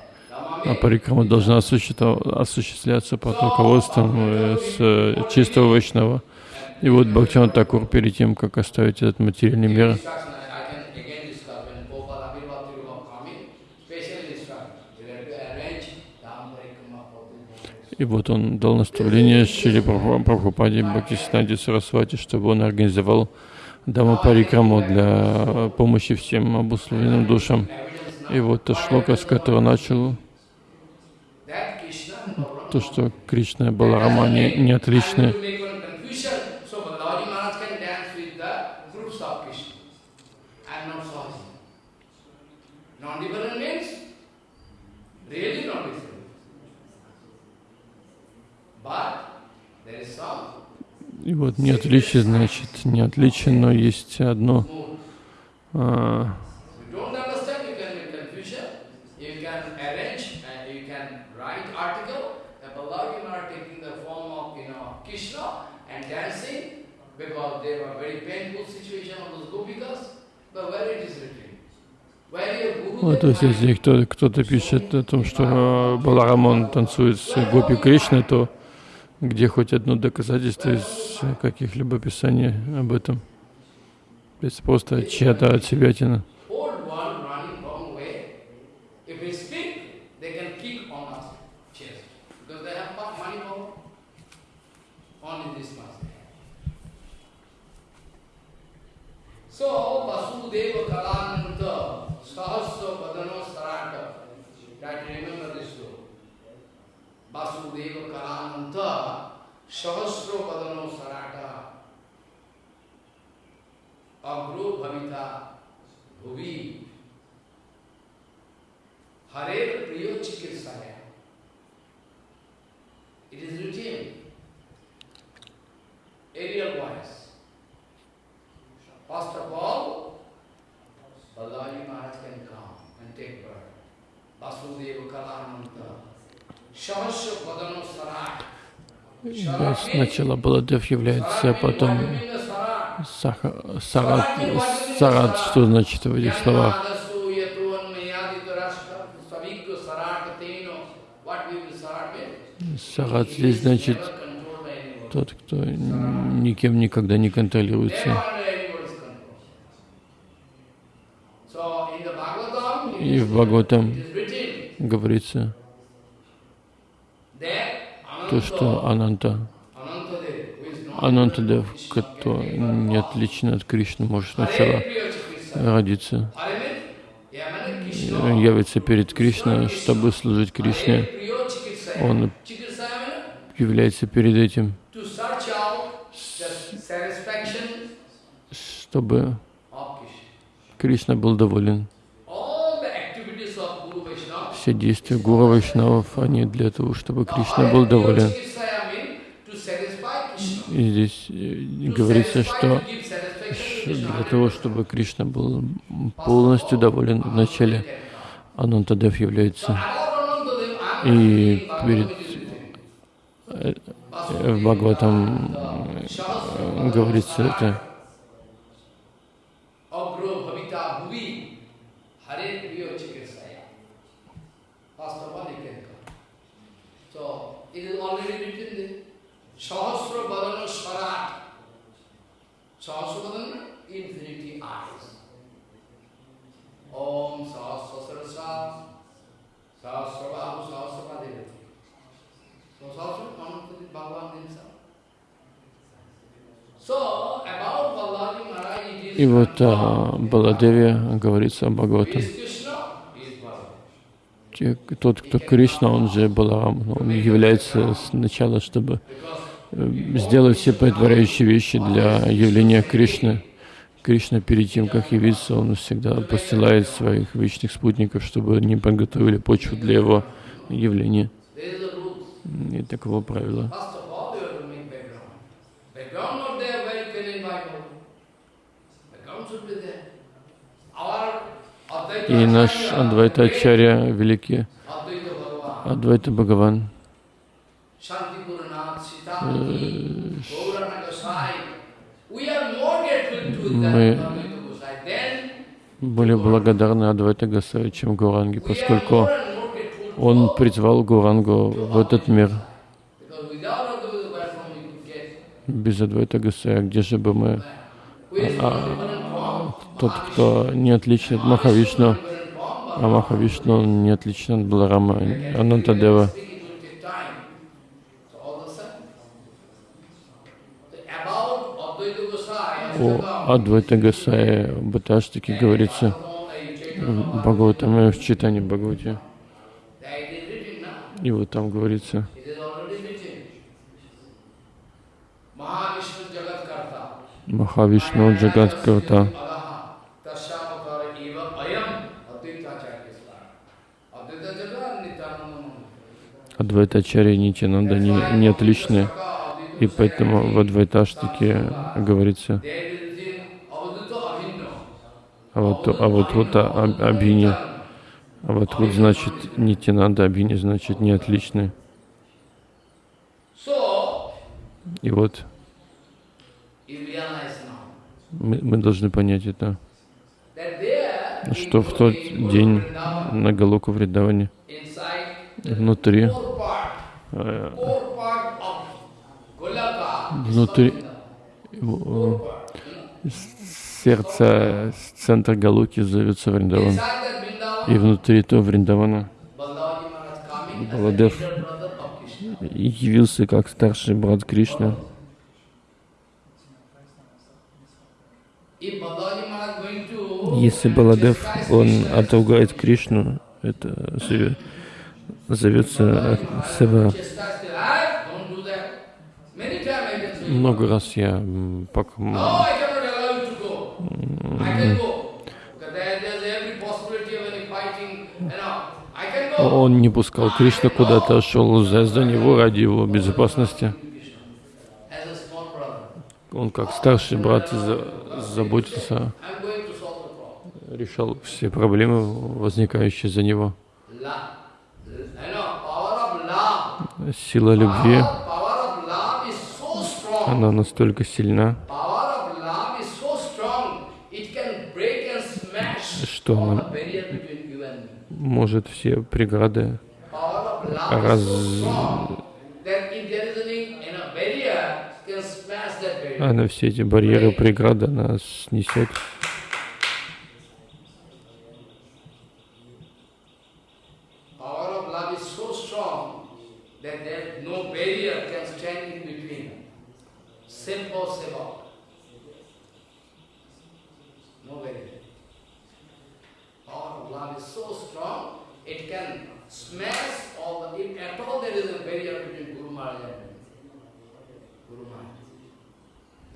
А парикрама должна осуществля- осуществляться под руководством э, с э, чистого вайшнава. И вот Бхактиван Такур перед тем, как оставить этот материальный мир, И вот он дал наставление Прабху- Прабхупаде Бхактисиданте Сарасвати, чтобы он организовал Дама Парикраму для помощи всем обусловленным душам. И вот та шлока, с которой начал, That Krishna and Balaram. То, что Кришна и Баларама, они не отличны. И вот не отличие, значит, не отличие, но есть одно. а, If you don't understand, you can make confusion. You can arrange and you can write article that Balaji Maharaj taking the form of, you know, Krishna and dancing because they were very painful situation of those gopikas. But where it is written? Where your Ну, то есть, если кто, кто-то пишет о том, что э, Баларамон танцует с Гопи Кришной, то где хоть одно доказательство из каких-либо писаний об этом? Это просто чья-то отсебятина. wrong देव कलानंत सहस्र वदन सराट that remember this श्लोक वासुदेव कलानंत सहस्र वदन सराट अग्रो भविता भुवि। हरेर Сначала Баладев является, а потом Саха, Сарат, Сарат, что значит в этих словах? Сарат здесь значит тот, кто никем никогда не контролируется. И в Бхагаватам говорится то, что Ананта, Анантадев, кто не отличен от Кришны, может сначала родиться, явится перед Кришной, чтобы служить Кришне. Он является перед этим, чтобы Кришна был доволен. Все действия Гуру Вайшнавов, они для того, чтобы Кришна был доволен. И здесь э, говорится, что для того, чтобы Кришна был полностью доволен вначале, Анантадев является. И перед э, э, говорится это. И вот о Баладеве говорится о Бхагаватам. is Krishna, he is Balaji. Те- Тот, кто Кришна, он же Баларам, он является сначала, чтобы э, сделать все предваряющие вещи для явления Кришны. Кришна перед тем, как явиться, он всегда посылает своих вечных спутников, чтобы они подготовили почву для его явления. И таково правило. First of all, you have to make background. Background not there, where you can invite all. Background should be there. Our Advaita И наш Адвайта Ачарья, великий Адвайта Бхагаван, Мы- более благодарны Адвайта Гасай, чем are поскольку он призвал Гурангу в этот мир. Без Адвайта Гасая, где же бы мы, are from different form. Тот, кто не отличен от Махавишну, а Махавишну не отличен от Баларама, Анантадева. О Адвайта Гасая в Баташтике говорится в Бхагаватаме, в читании Бхагавати. И вот там говорится. Махавишну Джагат Карта. Адвайта Ачарья и Нитянанда не, не отличны. И поэтому в Адвайташтике говорится, There is written Avadhuta Abhinno. а вот, а вот вот а- а- Абхини, а вот значит Нитянанда, Абхини значит не отличны. So, И вот мы, мы должны понять это. что в тот день на Галоку the внутри, Внутри- part. сердце, центр Галуки зовется Вриндаван. И внутри этого Вриндавана Баладев. явился как старший брат to Если Баладев, он отругает Кришну, это зовется Сева. "Ah, don't do that." Many times I can say, Много раз я пок- он не пускал Кришну куда-то, шел за, за него ради его безопасности. Он как старший брат за- заботился, решал все проблемы, возникающие за него. Love. You know, power of love. Сила любви, она настолько сильна, Что она- может все преграды раз... Она все эти барьеры, преграды, она снесет. Power of love is so strong that there no barrier can stand in between. Simple seva. No barrier. Power of love is so strong, it can smash all the, if at all there is a barrier between Guru Maharaj and me. Guru Maharaj.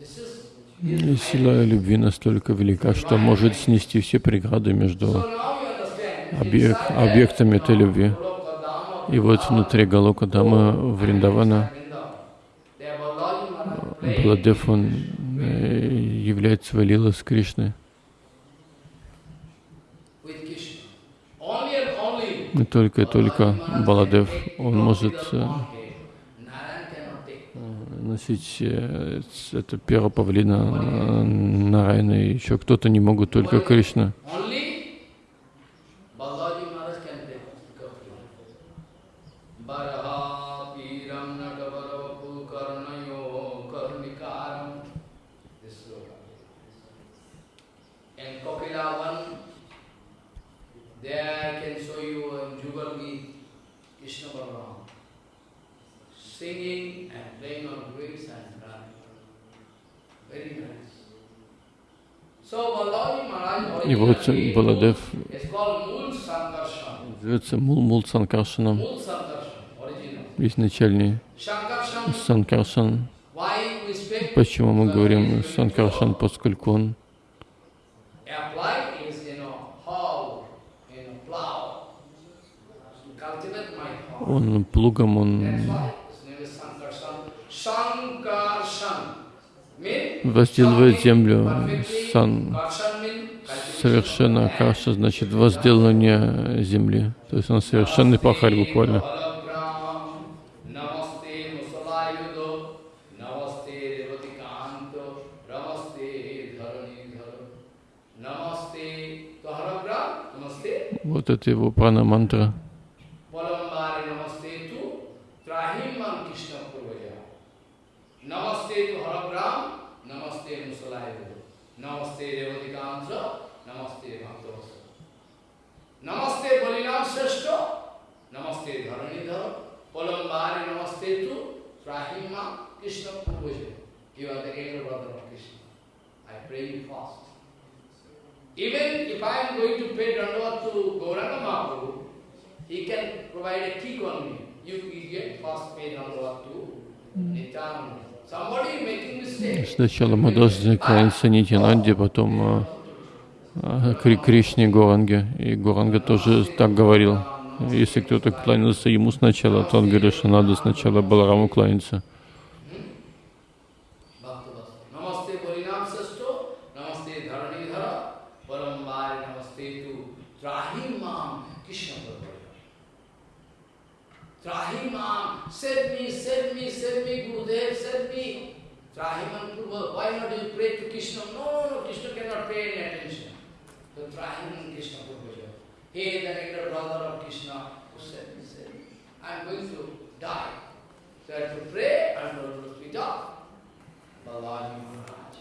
This is Сила любви настолько велика, что может снести все преграды между So now you understand. объек- inside объектами этой любви. И вот внутри Галока Дамы Вриндавана playing Баладев, он э, являет свои лилы с Кришной. И только и только Баладев, он может э, Narayan cannot take. Носить э, это перо павлина э, Нарайна, и еще кто-то не могут, только Кришна. Only Balaji Maharaj can take Kapila. Baraha Piram Natavarapu Karnayo Karnikaram. This sloka. And Kapila one, there I can show you in Jugal Geet, Krishna Balaram, singing and playing on drums and drumming. Very nice. So Balaji Maharaj И вот originally Баладев is called Mool Зовется Мул Мул Санкаршаном, Sankarshan, Санкаршан. Почему мы говорим Санкаршан, поскольку он он плугом, он возделывает землю. Сан совершенно каша, значит, возделывание земли. То есть он совершенный пахарь буквально. Вот это его прана-мантра. Even if I am going to pay Dandavat to Gauranga Mahaprabhu, he can provide a kick on me. You, get first pay Dandavat to Nityananda. Сначала мы должны кланяться Нитянанде, потом а, а, Кри Кришне Горанге. И Горанга тоже так говорил. Если кто-то кланялся ему сначала, то он говорил, что надо сначала Балараму кланяться. Trahimam, save me, save me, save me, Gurudev, save me. Trahiman Prabhu, why not you pray to Krishna? No, no, Krishna cannot pay any attention. the triune Krishna Purvaja. He, the elder brother of Krishna, who said, he said, I'm going to die. So I have to pray and to speak up. Balaji Maharaj.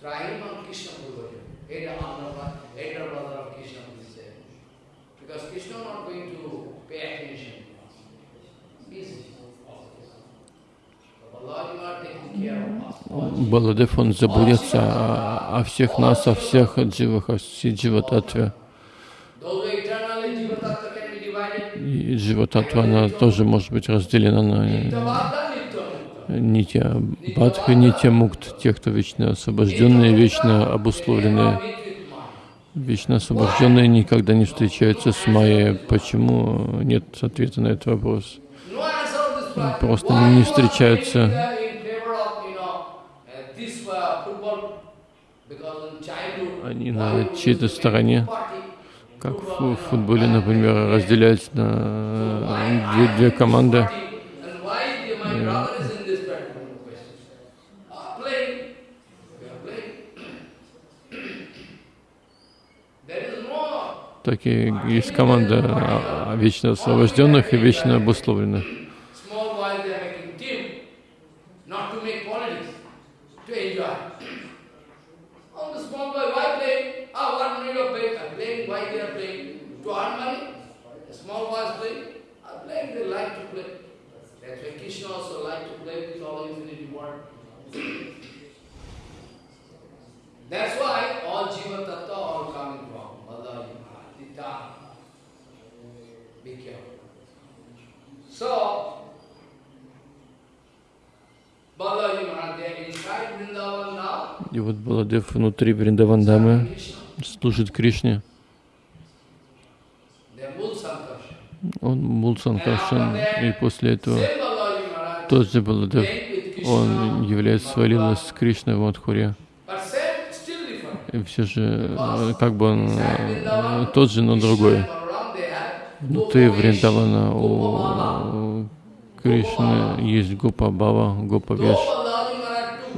Triune Krishna. Elder elder brother of Krishna, Баладев, он заботится о, о всех нас, о всех дживах, о всей дживататве. Though eternally Jivatattva can be divided, И дживататва, она тоже может быть разделена на нитья бадха, нитья мукт, те, кто вечно освобожденные, вечно обусловленные. Вечно освобожденные никогда не встречаются с Майей. Почему нет ответа на этот вопрос? Просто не встречаются. Они на чьей-то стороне. Как в футболе, например, разделяются на две, две команды. And why the- my brother is in this particular question? Ah, playing. We are playing. There is no Такие есть команда а, а, вечно освобожденных и вечно обусловленных. small boys, they are making team, not to make politics, to enjoy. Oh, the small boy, why play? Ah, what need of play? Are playing, why they are playing? To earn money? The small boys play? Are playing, they like to play. That's why Krishna also like to play with all infinity world. That's why all Jiva Tattva are coming from Balaji Maharaj, Tita. Be careful. So, Balaji Maharaj, they are inside Vrindavan now. И вот Баладев внутри Вриндавандамы Krishna. служит Кришне. Он Мулсанкаршан. И после этого тот же Баладев, он является своей лилой с Кришной в Мадхуре. И все же, как бы он тот же, но другой. Krishna and Balaram, they have Внутри Вриндавана у Кришны есть Гопа Бава, Гопа Веш.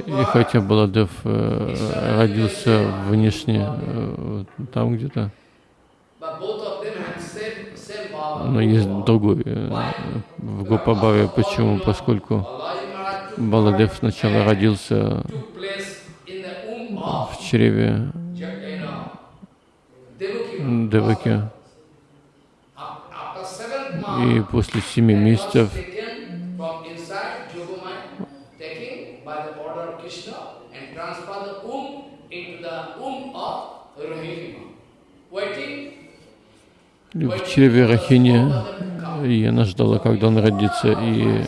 И хотя Баладев э, родился внешне, э, там где-то, но есть другой э, в Гопабаве. Почему? Поскольку Баладев сначала родился в чреве. Деваки. И после семи месяцев в чреве Рахини, и она ждала, когда он родится, и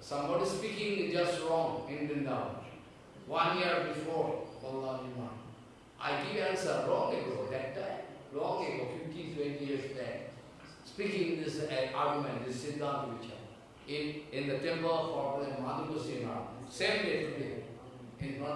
Somebody speaking just wrong in Vrindavan. One year before Balaji Maharaj. I give answer long ago, that time, long ago, 15, 20 years back. Speaking this uh, argument, this Siddhanta Vichar, in, in the temple of Madhugosi Maharaj, same day today, in front of all public. Follow. So, Balaji Maharaj someday, still today, those common Bujavasi, actually we don't like to insult them, they are wrong conception. Real original brothers, Sanatana Rup, they are, but they are, they say no, Balaji Maharaj took birth one year before. И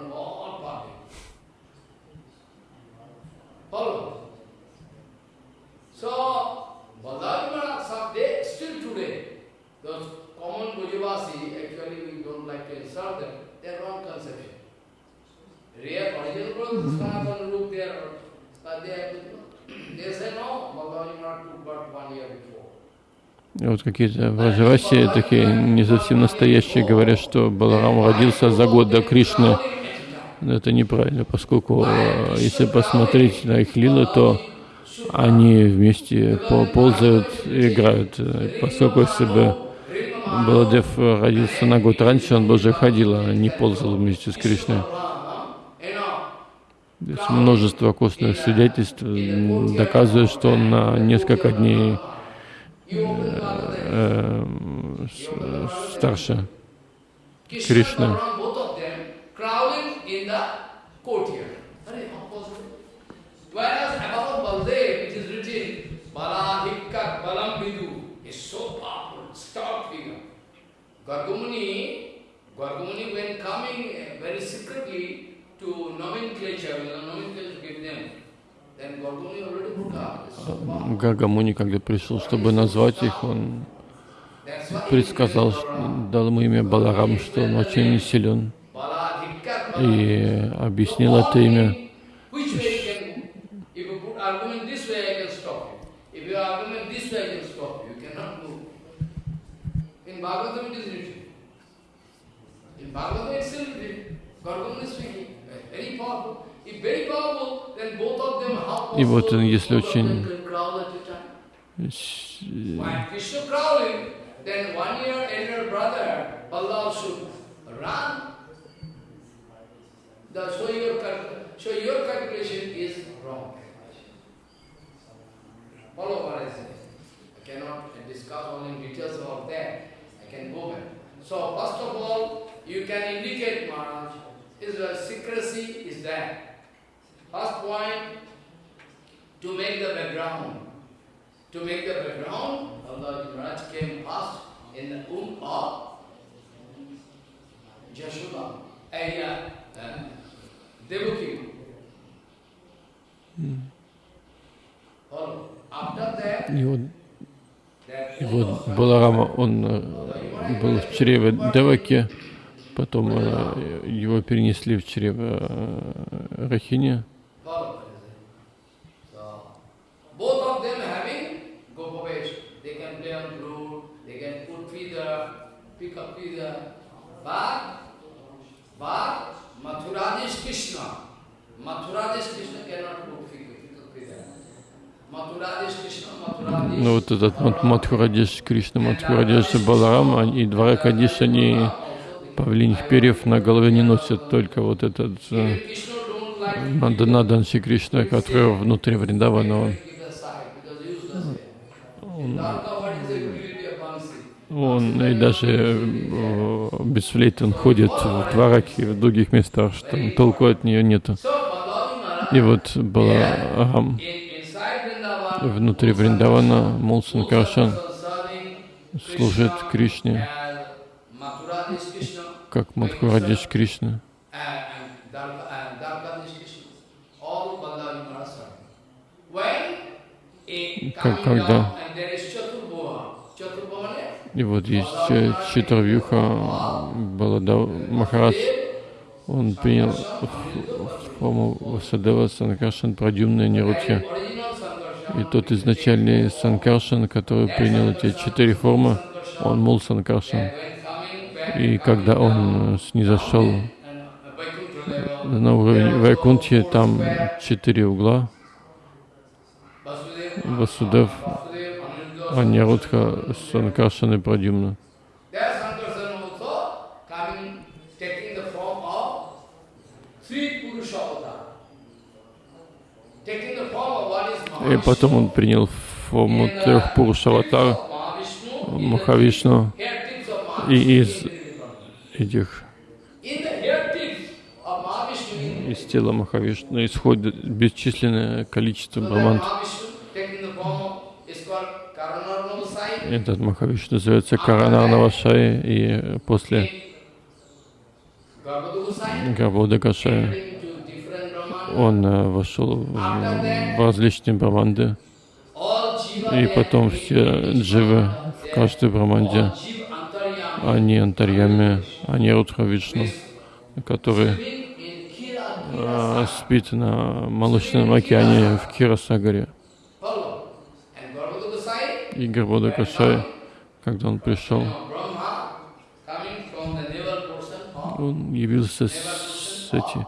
вот какие-то враджаваси, такие не совсем настоящие, говорят, что Баларам родился за год до Кришны. Это неправильно, поскольку э, если посмотреть на их лилы, то они вместе по- ползают и играют. Э, Поскольку если бы Баладев родился на год раньше, он бы уже ходил, а не ползал вместе с Кришной. Есть множество костных свидетельств доказывает, что он на несколько дней Baladev, э, с- старше. Krishna Krishna. and Balaram, both of them, crawling in the courtyard. Are, how possible? Whereas above Baldev, it is written, Bala Hikkat Balam Vidu is so powerful, stout figure. Gargamuni, Gargamuni when coming uh, very secretly to nomenclature, know, nomenclature give them. Гагамуни, когда пришел, чтобы назвать их, он предсказал, дал ему имя Баларам, что он очень силен. И объяснил это имя. И вот, possible если очень then one year elder brother, should run. The, so, your, so your calculation is wrong. Follow what I say. I cannot discuss all details about that. I can go back. So first of all, you can indicate Maharaj, is the secrecy is there. First point, to make the background. To make the background, Allah Maharaj came first in the womb of uh. И вот, that и вот Баларама, он э, был в чреве Деваки, потом э, его перенесли в чрево э, Рахини. But, but Mathuradish Krishna, Mathuradish Krishna cannot put Mathuradish. Ну вот этот Мат- Мадхурадеш Кришна, Мадхурадеш Баларам, и Дваракадиш, они павлиньих перьев на голове не носят, только вот этот э, Надан Кришна, который внутри Вриндавана, он, keep aside because useless. In Dwarka, what is the utility of Bansi? Он и даже э, без флейты он ходит в Двараке и в других местах, что толку от нее нету. И вот inside Vrindavan, внутри Вриндавана, Мулсан Каршан служит Кришне, как Мадхурадеш Кришна. and, and И вот есть э, Читарвюха Балада Махарадж, он принял форму Васадева Санкаршан Прадюмна Sankarshan. И тот изначальный Санкаршан, который принял эти четыре формы, он Мул Санкаршан. И когда он э, снизошел level, на уровень Вайкунтхи, там четыре угла, Васудев, Vasudeva, Aniruddha, Анирудха, Санкаршан и Прадюмна. И потом он принял форму трех Пурушаватар, Махавишну, и из этих из тела Махавишну исходит бесчисленное количество so that браманд. Mahavishnu taking the form of, is called Karanarnava Sai. Этот Махавишну называется Каранарнава Шая, и после Garbhodaga Sai. Габода Кашая Entering to different Brahman. он э, вошел в, различные браманды, и потом все дживы в каждой браманде, они антарьями, они Рудха Вишну, который э, спит на молочном океане в Кирасагаре. Follow. And Garbhodaga Sai, И Гарбода когда он пришел, он явился с, эти,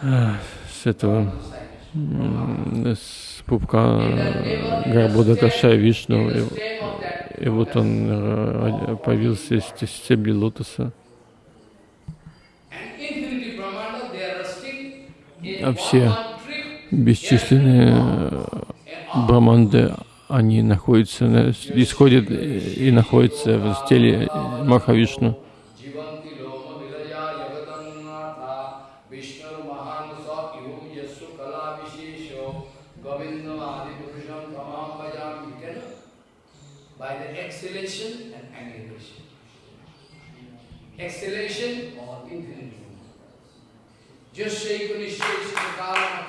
э, с этого м, с пупка Гарбода Кашая Вишну. И, и вот он э, появился из ст- стебли лотоса. А все бесчисленные э, браманды, они находятся, на- исходят и находятся в теле Махавишну. Jivanti loma vilaya yagatannatha Vishnu mahan sa ihum yasu kala vishesho Govinda adi purusham tamam bhajam You cannot by the exhalation and aggregation. Exhalation or infinity. Jasyaiko nisheshito kala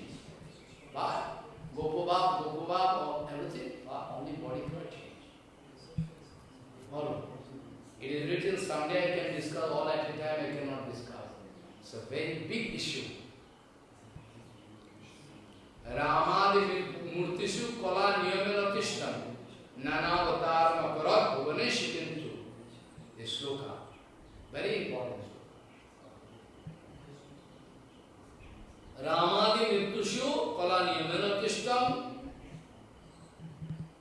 But Gopobab, Gopobab, or everything, but only body cannot change. Follow. It is written, someday I can discuss all at a time, I cannot discuss. It's a very big issue. रामादि मूर्तिषु कला नियमेन तिष्ठन नानावतार अपराध भुवनेश किंतु ये shloka very important Ramadi Murtishu Kala Niyamena Tishtam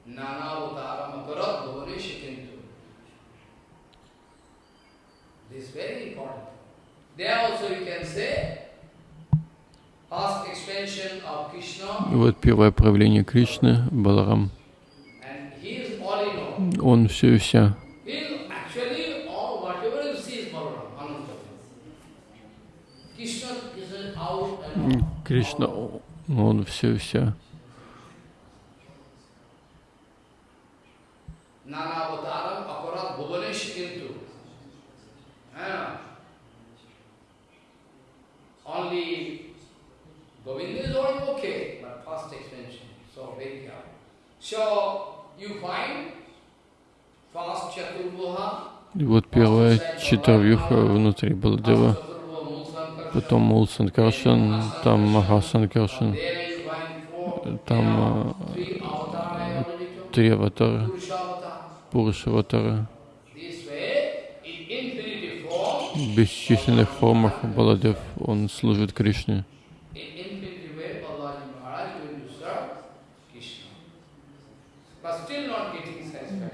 Nanavatar Makarat Bhuvanesh Kintu. This is very important. There also you can say, past expansion of Krishna, И вот первое проявление Кришны, Баларам, он все и вся. He is actually all, whatever you see is Balaram, Ananta. Krishna is out and М, all. Кришна, о- он все и вся. Nanavataram aparat bhuvanesh kintu. Ah. Only Govinda is all okay, but past expansion. So very careful. So you find fast Chaturbuha, И вот первая четырвюха внутри Баладева, потом Мул Санкаршан, там Маха Санкаршан, there you find four, там э, три аватара, Purushavata. Пуруша аватара. This way, in infinity form, В бесчисленных формах Баладев, он служит Кришне.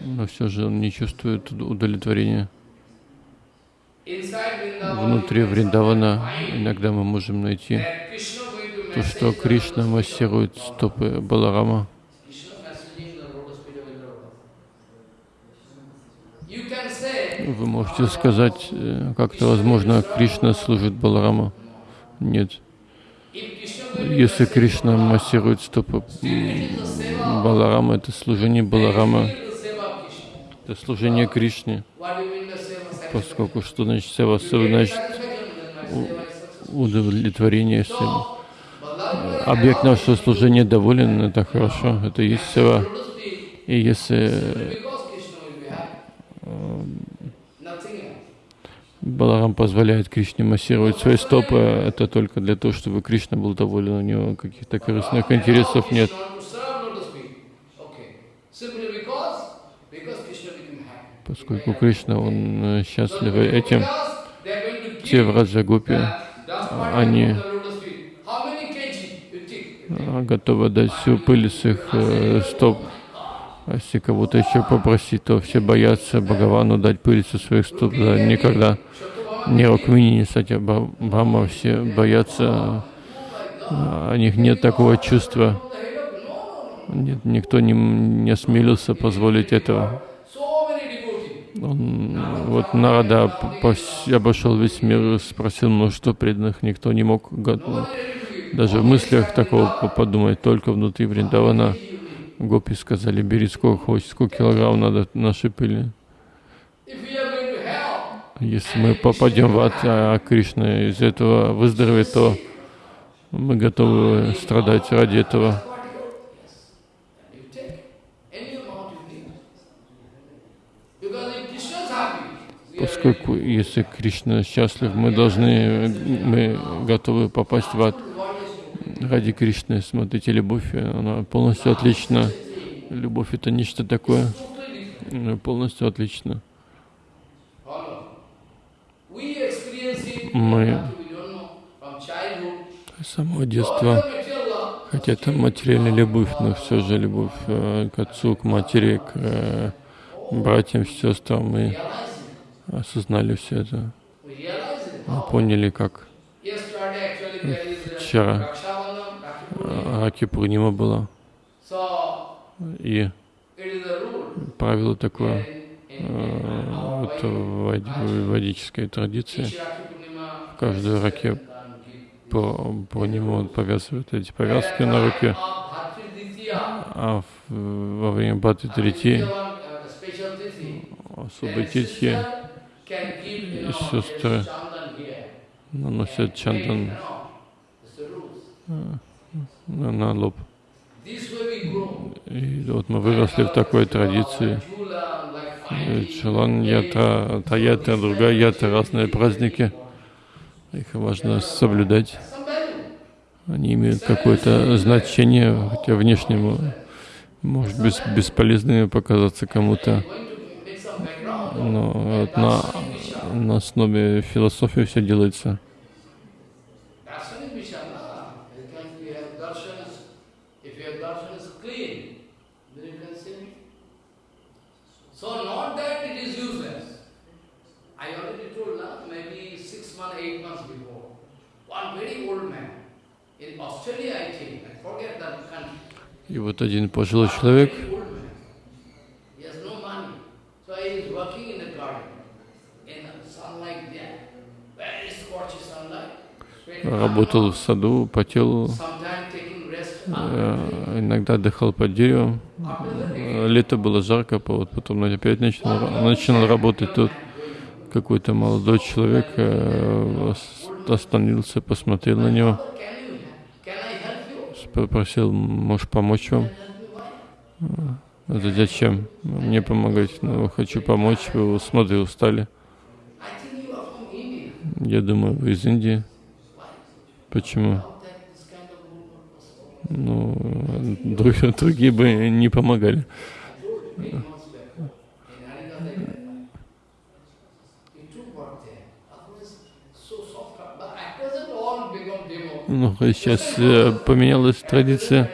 Но все же он не чувствует уд- удовлетворения. Внутри Вриндавана иногда мы можем найти то, что Кришна массирует стопы Баларама. Вы можете сказать, э, как это возможно, Кришна служит Баларама? Нет. Если Кришна массирует стопы Баларама, это служение Баларама, это служение Кришне. Поскольку что значит get значит удовлетворение. Balaji объект нашего служения доволен, это хорошо, это есть сева. И если else. Баларам позволяет Кришне массировать свои стопы, это только для того, чтобы Кришна был доволен, у него каких-то корыстных интересов нет. Поскольку Кришна, он э, счастлив этим, те в particle они а, готовы дать всю пыль с их э, стоп. А если кого-то еще попросить, то все боятся Бхагавану дать пыль со своих стоп. Да, никогда. Ни Рукмини, ни Сатя Бхама, все боятся, а, у них нет такого чувства. Нет, никто не, не осмелился позволить этого. Он, вот Нарада обошел весь мир, спросил множество преданных, никто не мог даже в мыслях такого по- подумать, только внутри Вриндавана. Гопи сказали, бери сколько хочешь, сколько килограмм надо нашей пыли. Hell, Если мы попадем в ад, а Кришна из этого выздоровеет, то мы готовы страдать ради этого. you take any amount you need. Because if Krishna is happy, we are Поскольку если Кришна счастлив, мы должны, мы готовы попасть в ад. ради Кришны. Смотрите, любовь, она полностью отлична. Любовь это нечто такое, э, полностью отлично. Мы с самого детства, хотя это материальная любовь, но все же любовь э, к отцу, к матери, к э, братьям, сестрам, мы осознали все это, поняли, как Вчера. Раки Пурнима была. И правило такое, э, вот в ведической традиции в каждой раке по, по нему он повязывает эти повязки на руке, а в, во время Бхати Трити особой титхи сестры наносят чандан на, на лоб. И вот мы выросли в такой традиции. Чалан ятра, та ятра, другая ятра, разные праздники. Их важно соблюдать. Они имеют какое-то значение, хотя внешнему может быть бесполезными показаться кому-то. Но вот на, на основе философии все делается. И вот один пожилой человек работал в саду, потел, э, иногда отдыхал под деревом. Лето было жарко, вот потом опять начал, начал работать тут. Какой-то молодой человек э, остановился, посмотрел на него, попросил, можешь помочь вам? Это зачем мне помогать? Ну, хочу помочь, вы смотрите, устали. Я думаю, вы из Индии. Почему? Ну, другие, другие бы не помогали. Ну, сейчас э, поменялась традиция.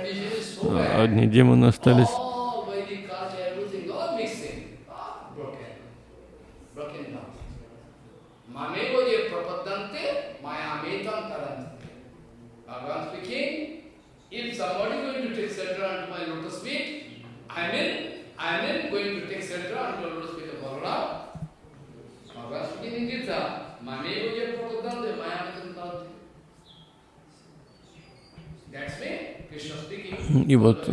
Одни демоны остались. И вот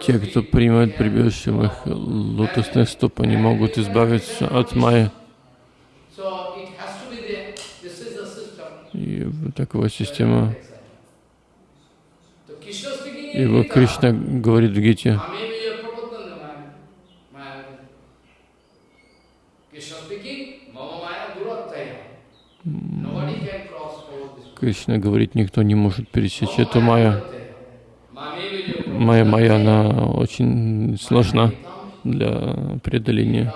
те, кто принимает прибежище в их лотосных стоп, они могут избавиться от майя. И такова система. И вот Кришна говорит в Гите, Кришна говорит, никто не может пересечь эту майя. Майя, майя, она очень сложна для преодоления.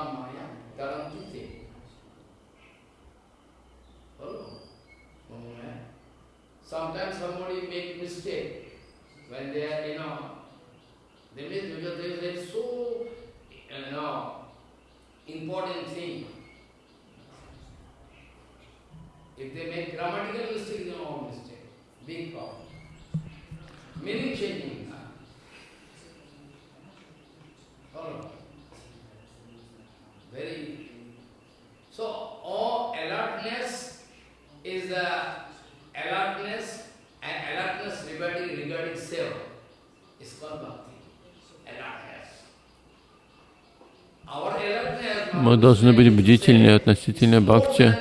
Должны быть бдительны относительно бхакти.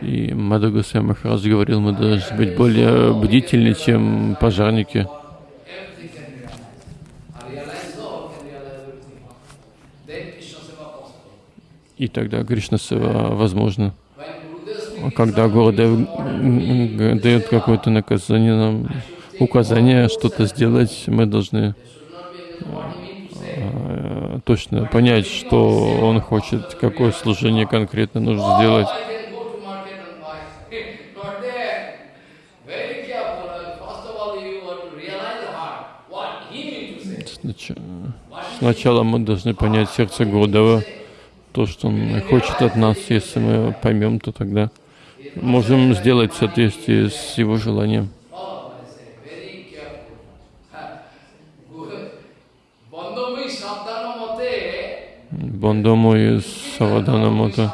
И Мадагусай Махарадж говорил, мы должны быть более бдительны, чем пожарники. И тогда Кришна Сева возможно. Когда Гурдев дает какое-то наказание нам, указание что-то сделать, мы должны точно понять, что он хочет, какое служение конкретно нужно сделать. Сначала мы должны понять сердце Гурдева, то, что он хочет от нас. Если мы поймем, то тогда можем сделать в соответствии с его желанием. Бандаму и Саваданамата. Very carefully, we have to serve Guru Vaishnava.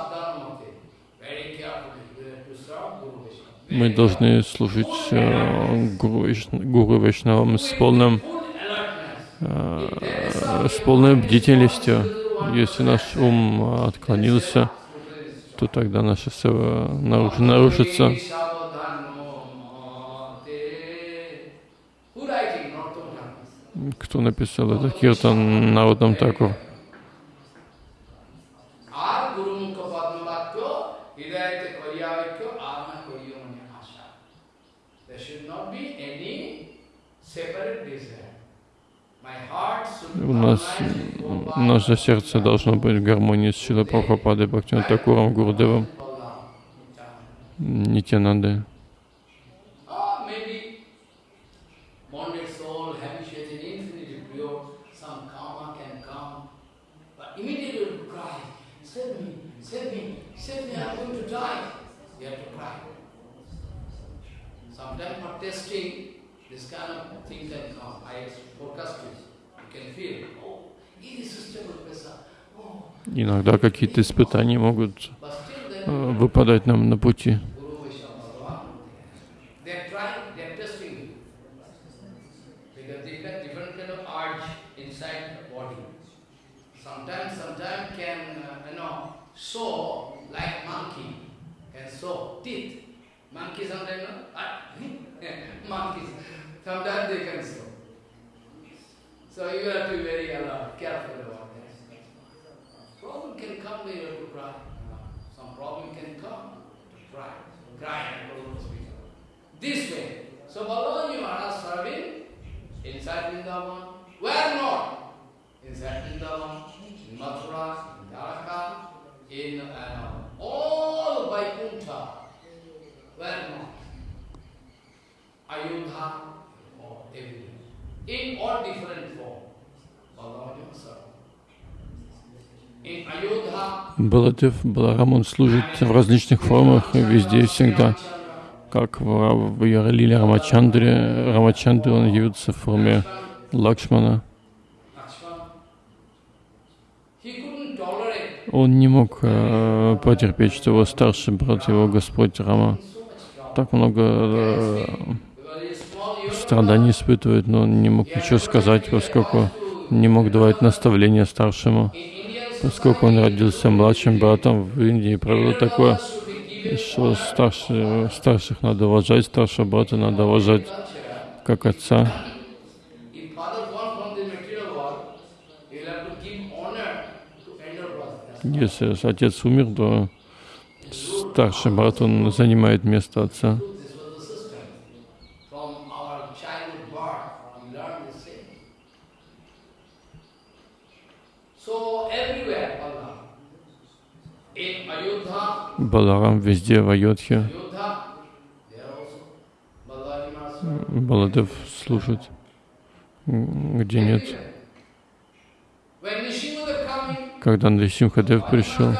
Мы должны служить э, Гуру, Гуру с полным, э, с полной бдительностью. Если наш ум отклонился, то тогда сева наруш- нарушится. Кто написал этот киртан Народам Такур? У нас, наше сердце должно быть в гармонии с Шила Прабхупадой, Бхактиван Такуром, Гурдевом, Нитянандой. Or maybe bonded soul, habituated infinitely pure, some karma can come, but immediately will cry, save me, save me, save me, I'm going to die. You have to cry. Sometimes for testing, this kind of thing can come. I forecast it. You can feel, oh, irresistible pressure. Oh, Иногда какие-то испытания могут э, выпадать нам на пути. Uh? Ah. So you have to be very alert, careful about that. Problem can come, you have to cry. Some problem can come, to cry, cry and to hospital. This way. So Balaji Maharaj serving inside Vrindavan. Where not? Inside Vrindavan, in Mathura, in Dwaraka, in uh, all Vaikuntha. Where not? Ayodhya, or everywhere. In all different form. In Ayodhya, Баладев, Баларам, он служит в различных формах, везде и всегда. Как в, в Яралиле Рамачандре, Рамачандре он явится в форме Лакшмана. Он не мог э, потерпеть, что его старший брат, его Господь Рама, так много э, страданий испытывает, но он не мог ничего сказать, поскольку не мог давать наставления старшему. Поскольку он родился младшим братом в Индии, правило такое, что старше, старших надо уважать, старшего брата надо уважать как отца. Если отец умер, то старший брат, он занимает место отца. This was the system. From our childhood birth, we learn the same. So everywhere, Allah. In Ayodhya, Баларам везде в Айодхе. Баладев служит, где нет. Когда Нарисимхадев пришел.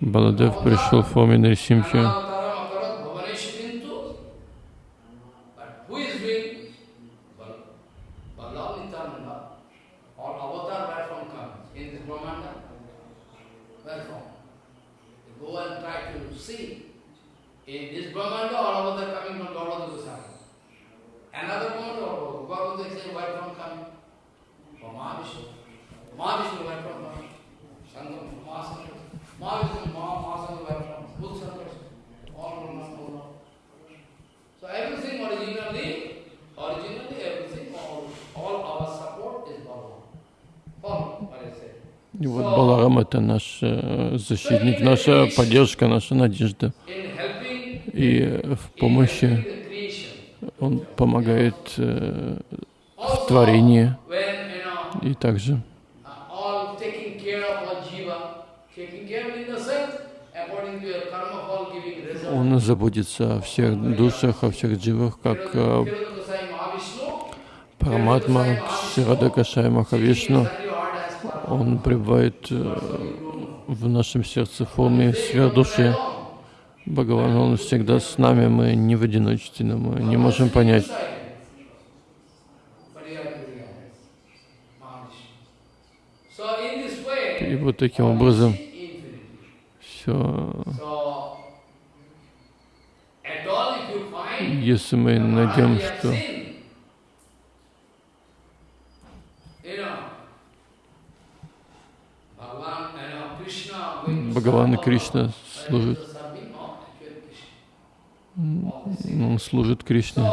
Баладев пришел в форме Нарисимхи. Avataram akarat bhavaneshu kintu. But who is doing? Bal- Balav Nityananda. All avatar where from come? In this Brahmanda? Where from? You go and try to see. In this Brahmanda or avatar coming from Gaurava Goswami? Another Brahmanda or Gaurava Goswami where from coming? From Mahavishnu. Mahavishnu where from coming? Sangam, Mahasankar. Mahavishnu, Maha- Mahasankar where from? Buddhasankar. All Brahman, all. So everything originally, originally everything, all, all our support is Bhagavan. Follow what I say. И вот Баларам это наш э, защитник, наша поддержка, наша надежда. И в помощи он помогает э, в творении и также он заботится о всех душах, о всех дживах, как э, Параматма, Ширада Кашай Махавишну. Он пребывает э, в нашем сердце в форме сверхдуши. Бхагаван, Он всегда с нами, мы не в одиночестве, но мы не можем понять. But you have to realize, Mahavishnu. So in this way, И вот таким образом все, если мы найдем, что Бхагаван и Кришна same. он служит Кришне.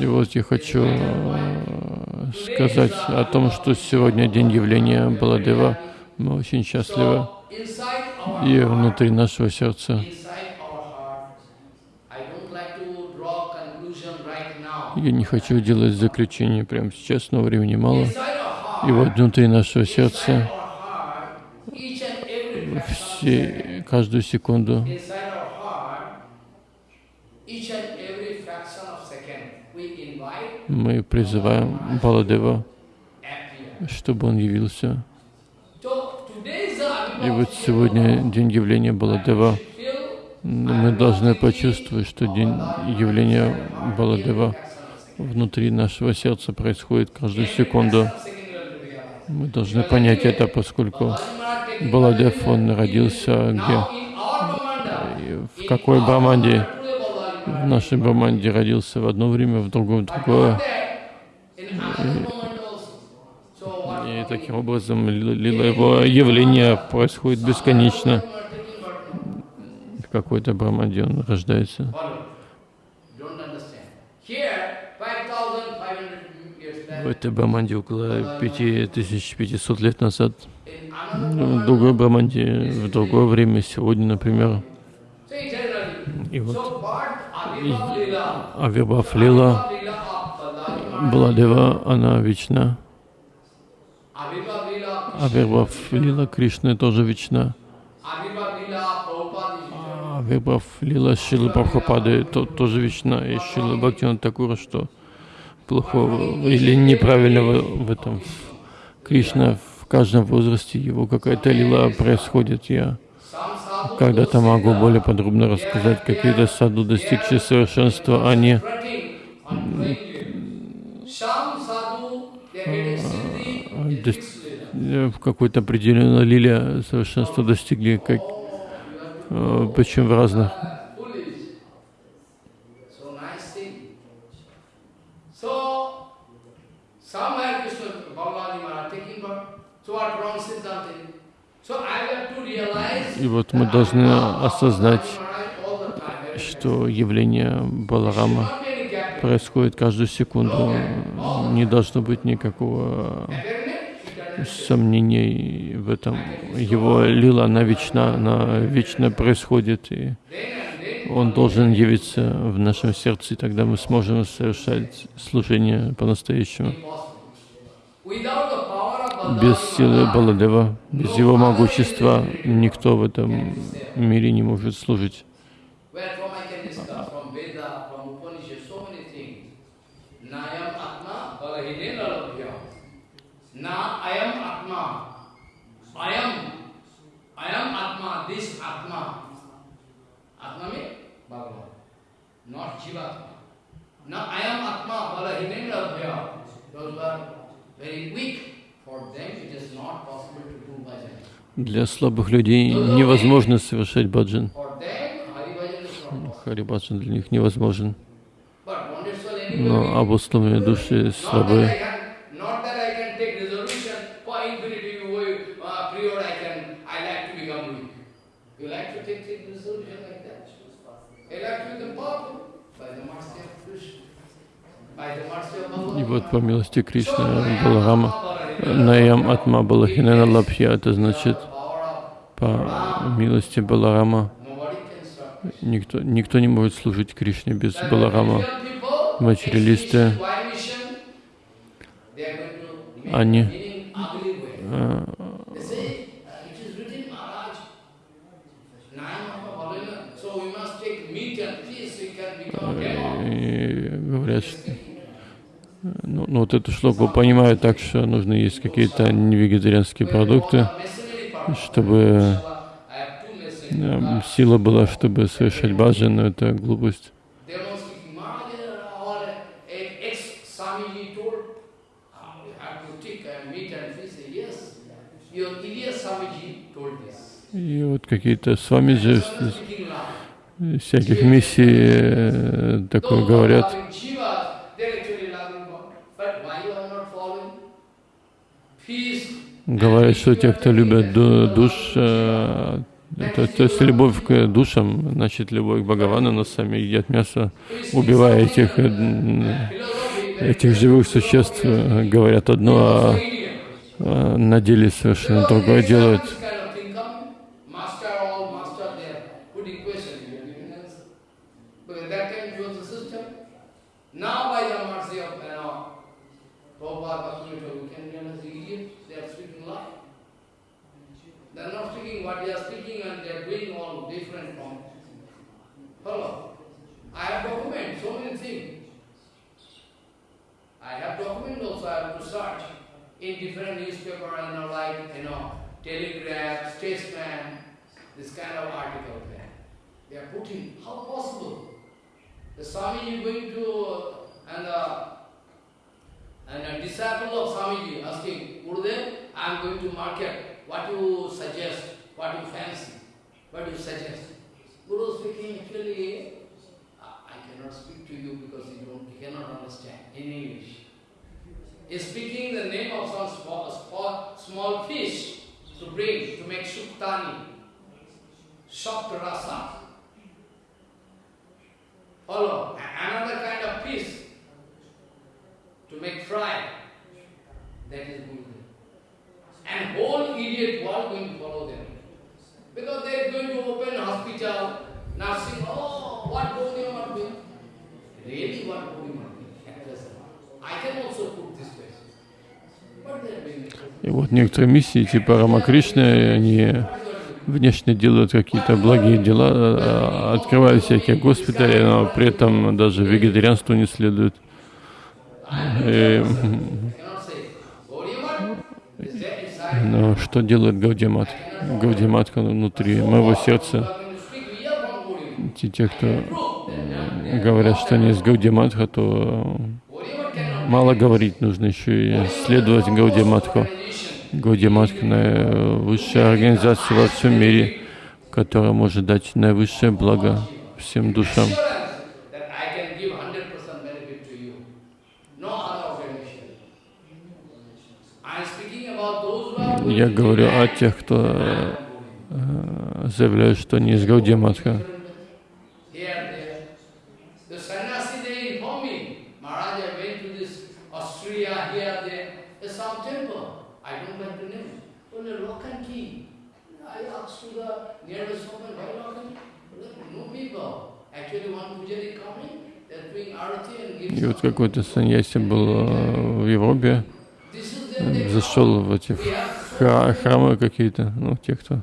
И вот я хочу э, сказать о том, что сегодня день явления Баладева. Мы очень счастливы. И внутри нашего сердца я не хочу делать заключение прямо сейчас, но времени мало. И вот внутри нашего сердца все, каждую секунду мы призываем Баладева, чтобы он явился. So today is the И вот сегодня день явления Баладева. Мы должны почувствовать, что день явления Баладева внутри нашего сердца происходит каждую секунду. Мы должны понять это, поскольку Баладев, он родился где? В какой Браманде? В нашей Браманде родился в одно время, в другое, в другое. И таким образом его явление происходит бесконечно. Какой-то Браманде он рождается. В этой Браманде около 5500 лет назад. Ну, другой Браманде, в другое время, сегодня, например. И вот Авирбав Лила Баладева, она вечна. Авирбав Лила Кришны тоже вечна. Авирбав Лила Шилы Прабхупады то, тоже вечна. И Шила Бхактина Такура, что плохого или неправильного в этом. Кришна в каждом возрасте, его какая-то лила происходит. Я когда-то могу более подробно рассказать, какие-то саду, достигшие совершенства, дос- э, в какой-то определенной лиле совершенства достигли, как, э, причем в разных. И вот мы должны осознать, что явление Баларама происходит каждую секунду. Не должно быть никакого сомнений в этом. Его лила, она вечна, она вечно происходит, и он должен явиться в нашем сердце, и тогда мы сможем совершать служение по-настоящему. Без силы Баладева, без его могущества никто в этом мире не может служить. Na Ayam Atma. Ayam. Ayam Atma, this Atma. Atma means Bhagavan, not Jivatma. Na Ayam Atma Balahine Lalabhya. Those who are very weak, for them it is not possible to do bhajan. Для слабых людей невозможно совершать баджан. Харибаджан для них невозможен. Но обусловленные души слабые. can, not that I can take resolution for infinity way, uh, prior I can, I like to become weak. You like to take, take resolution like that? You like to become powerful by the mercy of Krishna, by the mercy of И Bhagavan. Вот по милости Кришны Баларама, Наям Атма Балахинена Лабхья, это значит, по милости Баларама, никто, никто не может служить Кришне без Баларама. Материалисты, Они, э, uh, и говорят, что ну, ну вот эту шлоку понимают так, что нужно есть какие-то невегетарианские продукты, чтобы messages. э, сила была, чтобы совершать баджан, но это глупость. И вот какие-то с вами же всяких миссий э, такое говорят. Говорят, что те, кто любят ду- душ, э, то, то есть любовь к душам, значит любовь к Бхагавану, но сами едят мясо, убивая этих, э, этих живых существ, э, говорят одно, а на деле совершенно другое делают. Have document, so many things. I have document also, I have to search in different newspaper and you know, like, you know, Telegraph, Statesman, this kind of article there. They are putting, how possible? The Swami is going to, and the, and a disciple of Swamiji asking, Gurudev, I am going to market, what you suggest, what you fancy, what you suggest? Guru speaking, actually, cannot speak to you because you don't, cannot understand in English. Is speaking the name of some small, small, small fish to bring, to make suktani, soft rasa. Follow, another kind of fish to make fry. That is good. And whole idiot world going to follow them. Because they are going to open hospital, nursing, oh, what. What they are doing? И вот некоторые миссии типа Рамакришны, они внешне делают какие-то благие дела, а, открывают всякие госпитали, но при этом даже вегетарианству не следует. И, но что делает Гаудимат? Гаудимат внутри моего сердца. Те, кто. Говорят, что они из Гаудиматха, то мало говорить, нужно еще и следовать Гаудиматху. Гаудиматха — наивысшая организация во всем мире, которая может дать наивысшее благо всем душам. assurance that I can give 100% benefit to you. No other organization. I am speaking about those who are going Я говорю о тех, кто э, заявляет, что они из Гаудиматха. here, there. The sannyasi, they inform me, Maharaj, I went to this Austria, here, there. There's some temple. I don't like the name. Only lock and key. I asked to the nearby shopman, why lock and key? No people. Actually, one pujari coming, they're doing arati and И вот какой-то саньяси был э, в Европе, зашел в эти храмы какие-то, ну, те, кто,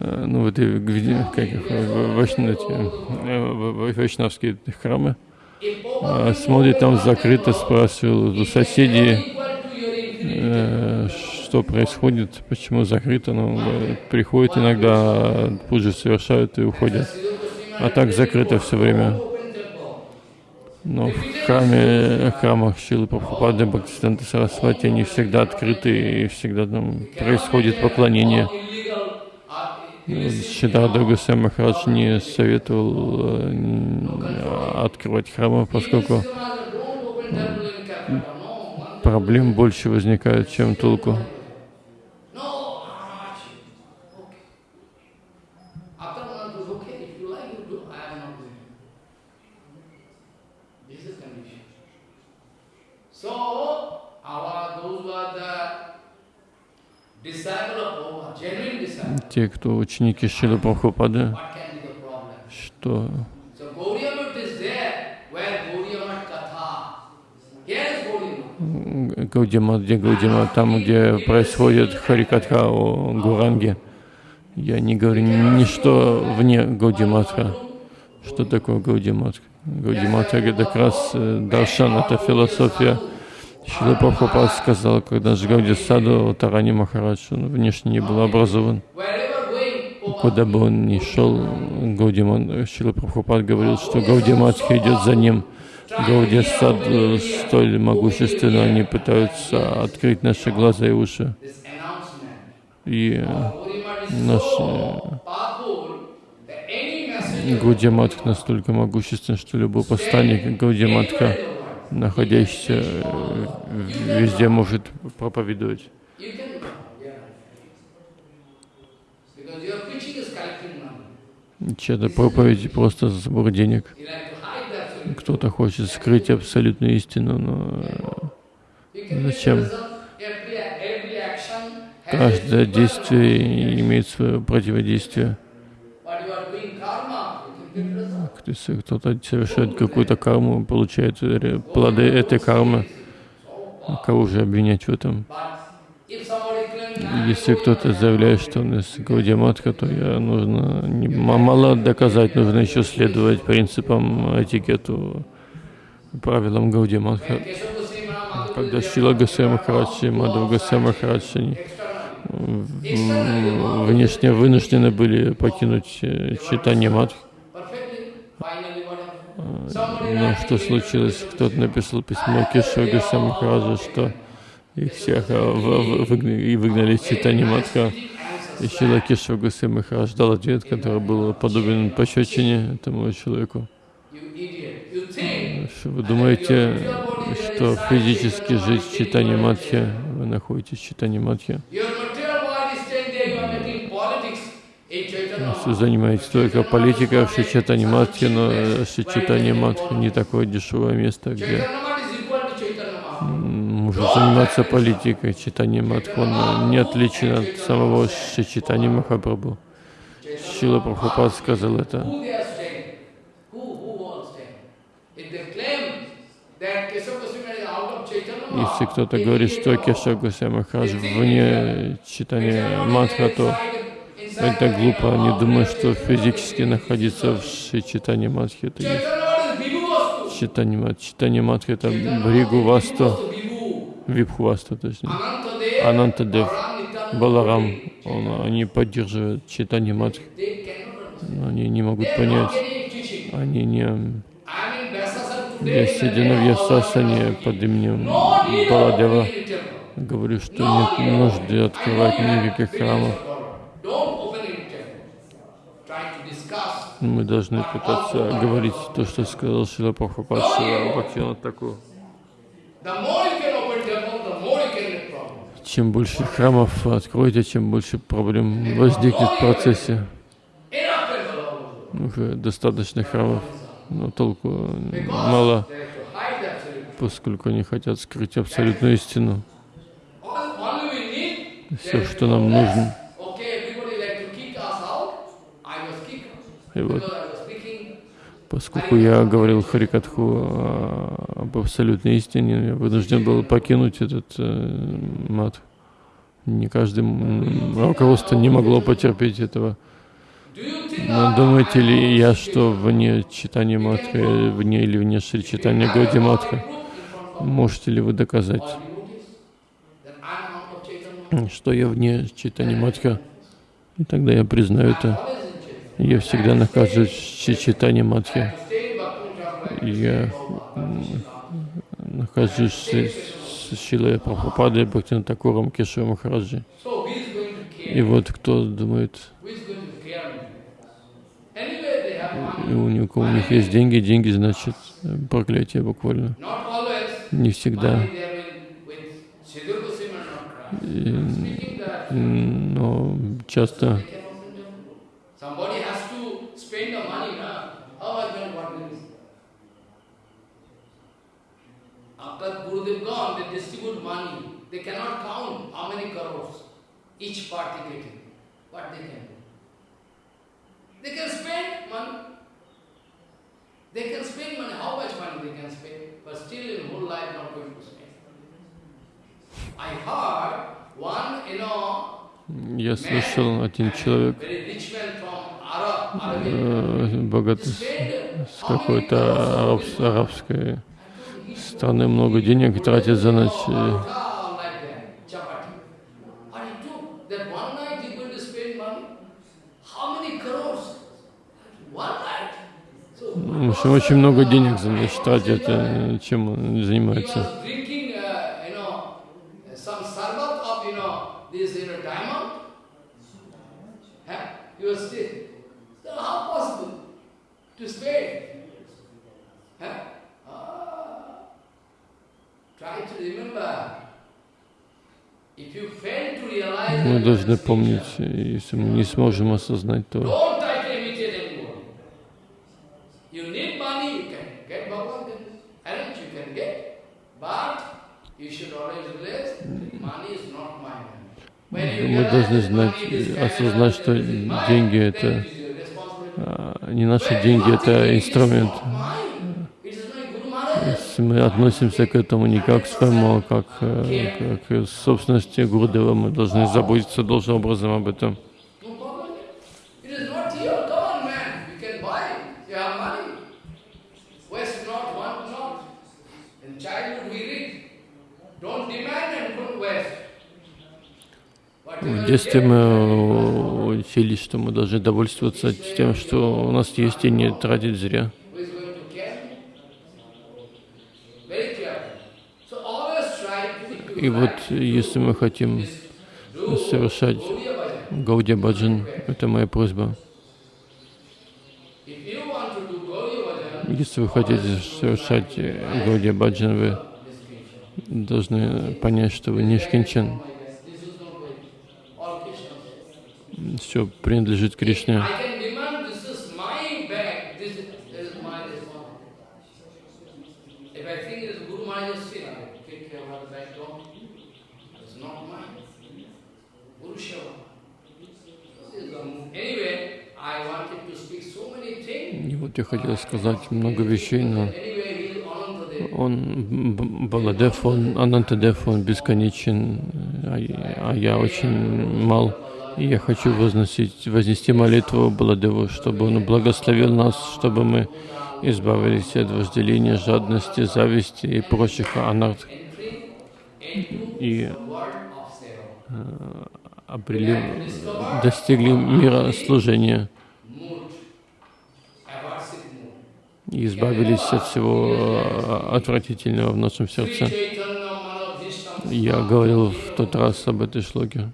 э, ну, в эти, как их, э, вайшнавские храмы, А, смотрит там закрыто, спрашивал у соседей, что происходит, почему закрыто, ну, э, приходят иногда, пуджи совершают и уходят. А так закрыто все время. Но в храме, храмах Шилы Прабхупады, Бхактисиданта Сарасвати, они всегда открыты и всегда там происходит поклонение. Шидарда Гусей Махарадж не советовал э, открывать храмы, поскольку one проблем больше возникает, чем толку. No, Maharaj. Okay. After one goes, okay, if you like, you do. I am not doing it. This is condition. So, our, those who are the disciple of Prabhupada, genuine disciple, Те, кто ученики Шилы Прабхупады, что. Гаудима, где Гаудима, там, где происходит Харикатха о Гуранге. Я не говорю ничто вне Гаудиматха. Что такое Гаудиматха? Гаудиматха это как раз э, Даршан, это философия. Шила Прабхупад сказал, когда Жгауди Саду, Тарани Махарадж, он внешне не был образован. Куда бы он ни шел, Гаудиман, Шила Прабхупад говорил, что Гаудиматха идет за ним. Гауди Сад э, столь могущественно, они пытаются открыть наши глаза и уши. И Gauri Mat is наш so powerful that any messenger Гаудиаматх настолько могуществен, что любой посланник Гаудиаматха, находящийся э, везде, может проповедовать. Чья-то проповедь просто сбор денег. Кто-то хочет скрыть абсолютную истину, но can Зачем? каждое действие имеет свое противодействие. What you are doing karma, you can get result. Если кто-то совершает какую-то карму, получает ре- плоды этой кармы, кого же обвинять в этом? But if somebody claims, "I am Если кто-то заявляет, что он из Гаудиаматха, то я нужно мало доказать, нужно еще следовать принципам, этикету, правилам Гаудиаматха. Когда Госвами there Махараджи и outside, Махараджи, они внешне вынуждены были покинуть э, читание Мадх. Но writing что случилось? Кто-то написал письмо Кешаве Госвами Махараджа, что их всех э, выгнали, и выгнали из читания Мадха. И Шила Госвами Махарадж дал ответ, который был подобен пощечине этому человеку. Что вы думаете, что физически жить в читании Мадхи, вы находитесь в читании Мадхи, your material body is staying there, you are making politics что занимаетесь только политикой в Шичатане Мадхи, но э, Шичатане Мадхи не такое дешевое место, где может заниматься политикой. Читание Мадхи, он э, не отличен от самого Шичатани Махапрабху. Шила Прабхупад сказал это. Если кто-то говорит, что. Кешав Госвами Махарадж вне читания Мадха, то это глупо. Они думают, что физически находиться в Шичитане Мадхи это есть. Читание Мадхи это Бригу Васту. Випху Васту, точнее. Анантадев, Баларам, он, они поддерживают understand. но они не могут понять. Они не... Я сидя Вьясасане Balaram под именем Баладева, говорю, что нет нужды открывать никаких храмов. Мы должны пытаться говорить то, что сказал Шила Прабхупад Шила Бхактивинод Такур. Чем больше храмов откроете, чем больше проблем возникнет в процессе. Достаточно храмов, но толку мало, поскольку они хотят скрыть абсолютную истину. Все, что нам нужно. Okay, everybody like to kick us out. I was kicked out. И вот, поскольку я говорил Харикатху а, об абсолютной истине, я вынужден был покинуть этот э, мат. Не каждый руководство не могло потерпеть этого. Но думаете ли я, что вне читания Матха, вне или вне Шри читания Гауди Матха, можете ли вы доказать, что я вне читания Матха? И тогда я признаю это. Я всегда нахожусь в Bhakti Thakur. Я нахожусь с, с Шилой Прабхупадой, Бхактин Такуром, Кешевым Махараджи. И вот кто думает, и у них, у них есть деньги, деньги значит проклятие буквально. Не всегда. Money they have been with Siddhar Goswami are not crying. И, Speaking that, м, но часто they can also do. Somebody has to spend the money, na? How are going to what will this? After Gurudev gone, they distribute money. They cannot count how many crores each party getting. What they can do? They can spend money. They can spend money. How much money they can spend? But still in whole life not going to spend. I heard one, you know, я слышал, один человек, э, богатый с, какой-то арабской страны много денег тратит за ночь. Ну, общем, очень много денег значит, тратят, э, чем он занимается. Мы должны помнить, если мы не сможем осознать то, мы должны знать, is осознать, что деньги это а, не наши деньги, это инструмент. Если мы относимся к этому не как к своему, а как, э, как к собственности Гурдева, мы должны заботиться должным образом об этом. No problem. It is not here. Come on, man. You can buy. You have money. Waste not, want not. In childhood we read, don't demand and don't waste. Whatever В детстве мы учились, что мы должны довольствоваться тем, что у нас есть, и не тратить зря. И вот если мы хотим совершать. Гаудия Баджан, это моя просьба. Если вы хотите совершать Гаудия Баджан, вы должны понять, что вы не Шкинчан. this is not way. All Krishna. Все принадлежит Кришне. И вот я хотел сказать много вещей, но он Баладев, он Анантадев, он бесконечен, а а я очень мал. Я хочу возносить, вознести молитву Баладеву, чтобы он благословил нас, чтобы мы избавились от вожделения, жадности, зависти и прочих анарт, и Seva. обрели, достигли мира служения и избавились от всего э, отвратительного в нашем сердце. Я говорил в тот раз об этой шлоке.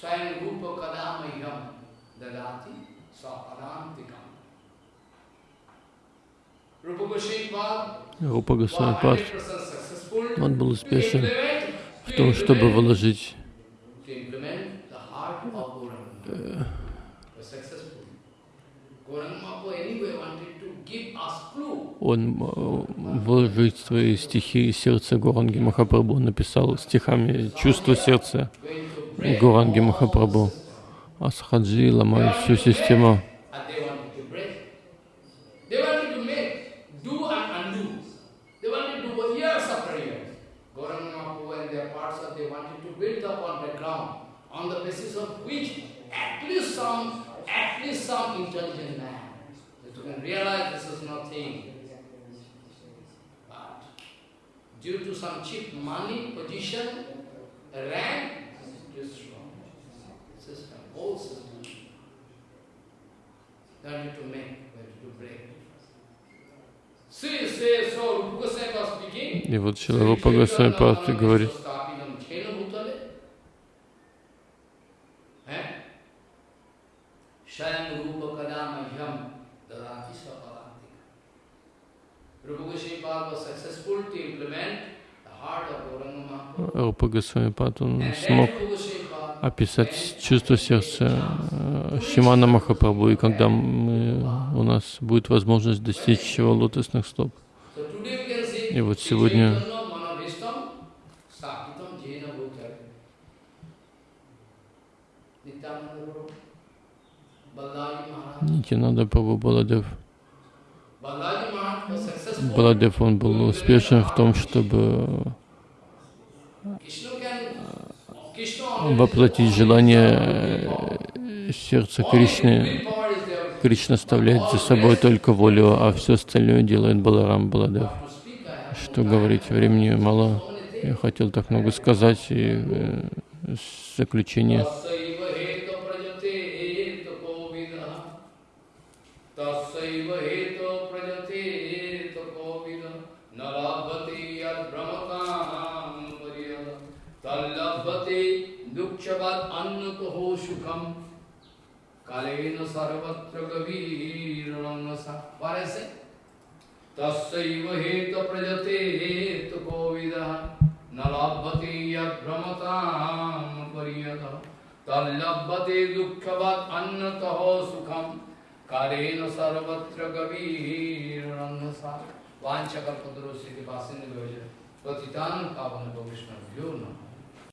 Shayan Rupa Kadamayam Dadati Sa Padantikam. Rupa Goswami Pad Рупа was Госвамипад, 100% successful он был успешен в том, чтобы вложить. Он э, вложить свои стихи сердце Гуранги Махапрабху, написал стихами чувство сердца Гуранги Махапрабху. systems. А сахаджи ломают всю систему. Due to some cheap money, position, rank, И вот Шила Рупа Госвамипад говорит, Rupa Goswami was successful to implement Рупа Госвамипад, он смог описать чувство сердца э, Шимана Махапрабху, и когда мы, у нас будет возможность достичь его лотосных стоп. И вот сегодня. Нитянанда Прабhu Баладев. Balaji Maharaj was successful. Баладев, он был успешен в том, чтобы already воплотить желание э, сердца Кришны. Кришна оставляет за собой только волю, а все остальное делает Баларам Баладев. Что говорить, времени мало. Я хотел так много сказать, и э, заключение. Tassaiva उच्चवद अन्न तो हो सुखम। कालेन सर्वत्र गवीरणसा और ऐसे। तस्व हेत प्रजते, हेत कोविद न लभते यभ्रमताम परियत। तल्लभते दुःखवत् अन्नतः सुखम। कालेन सर्वत्र गवीरणसा वाञ्छकल्पतरो श्रीनिवासिन् पतितान् पावन वैष्णव्यो नमः।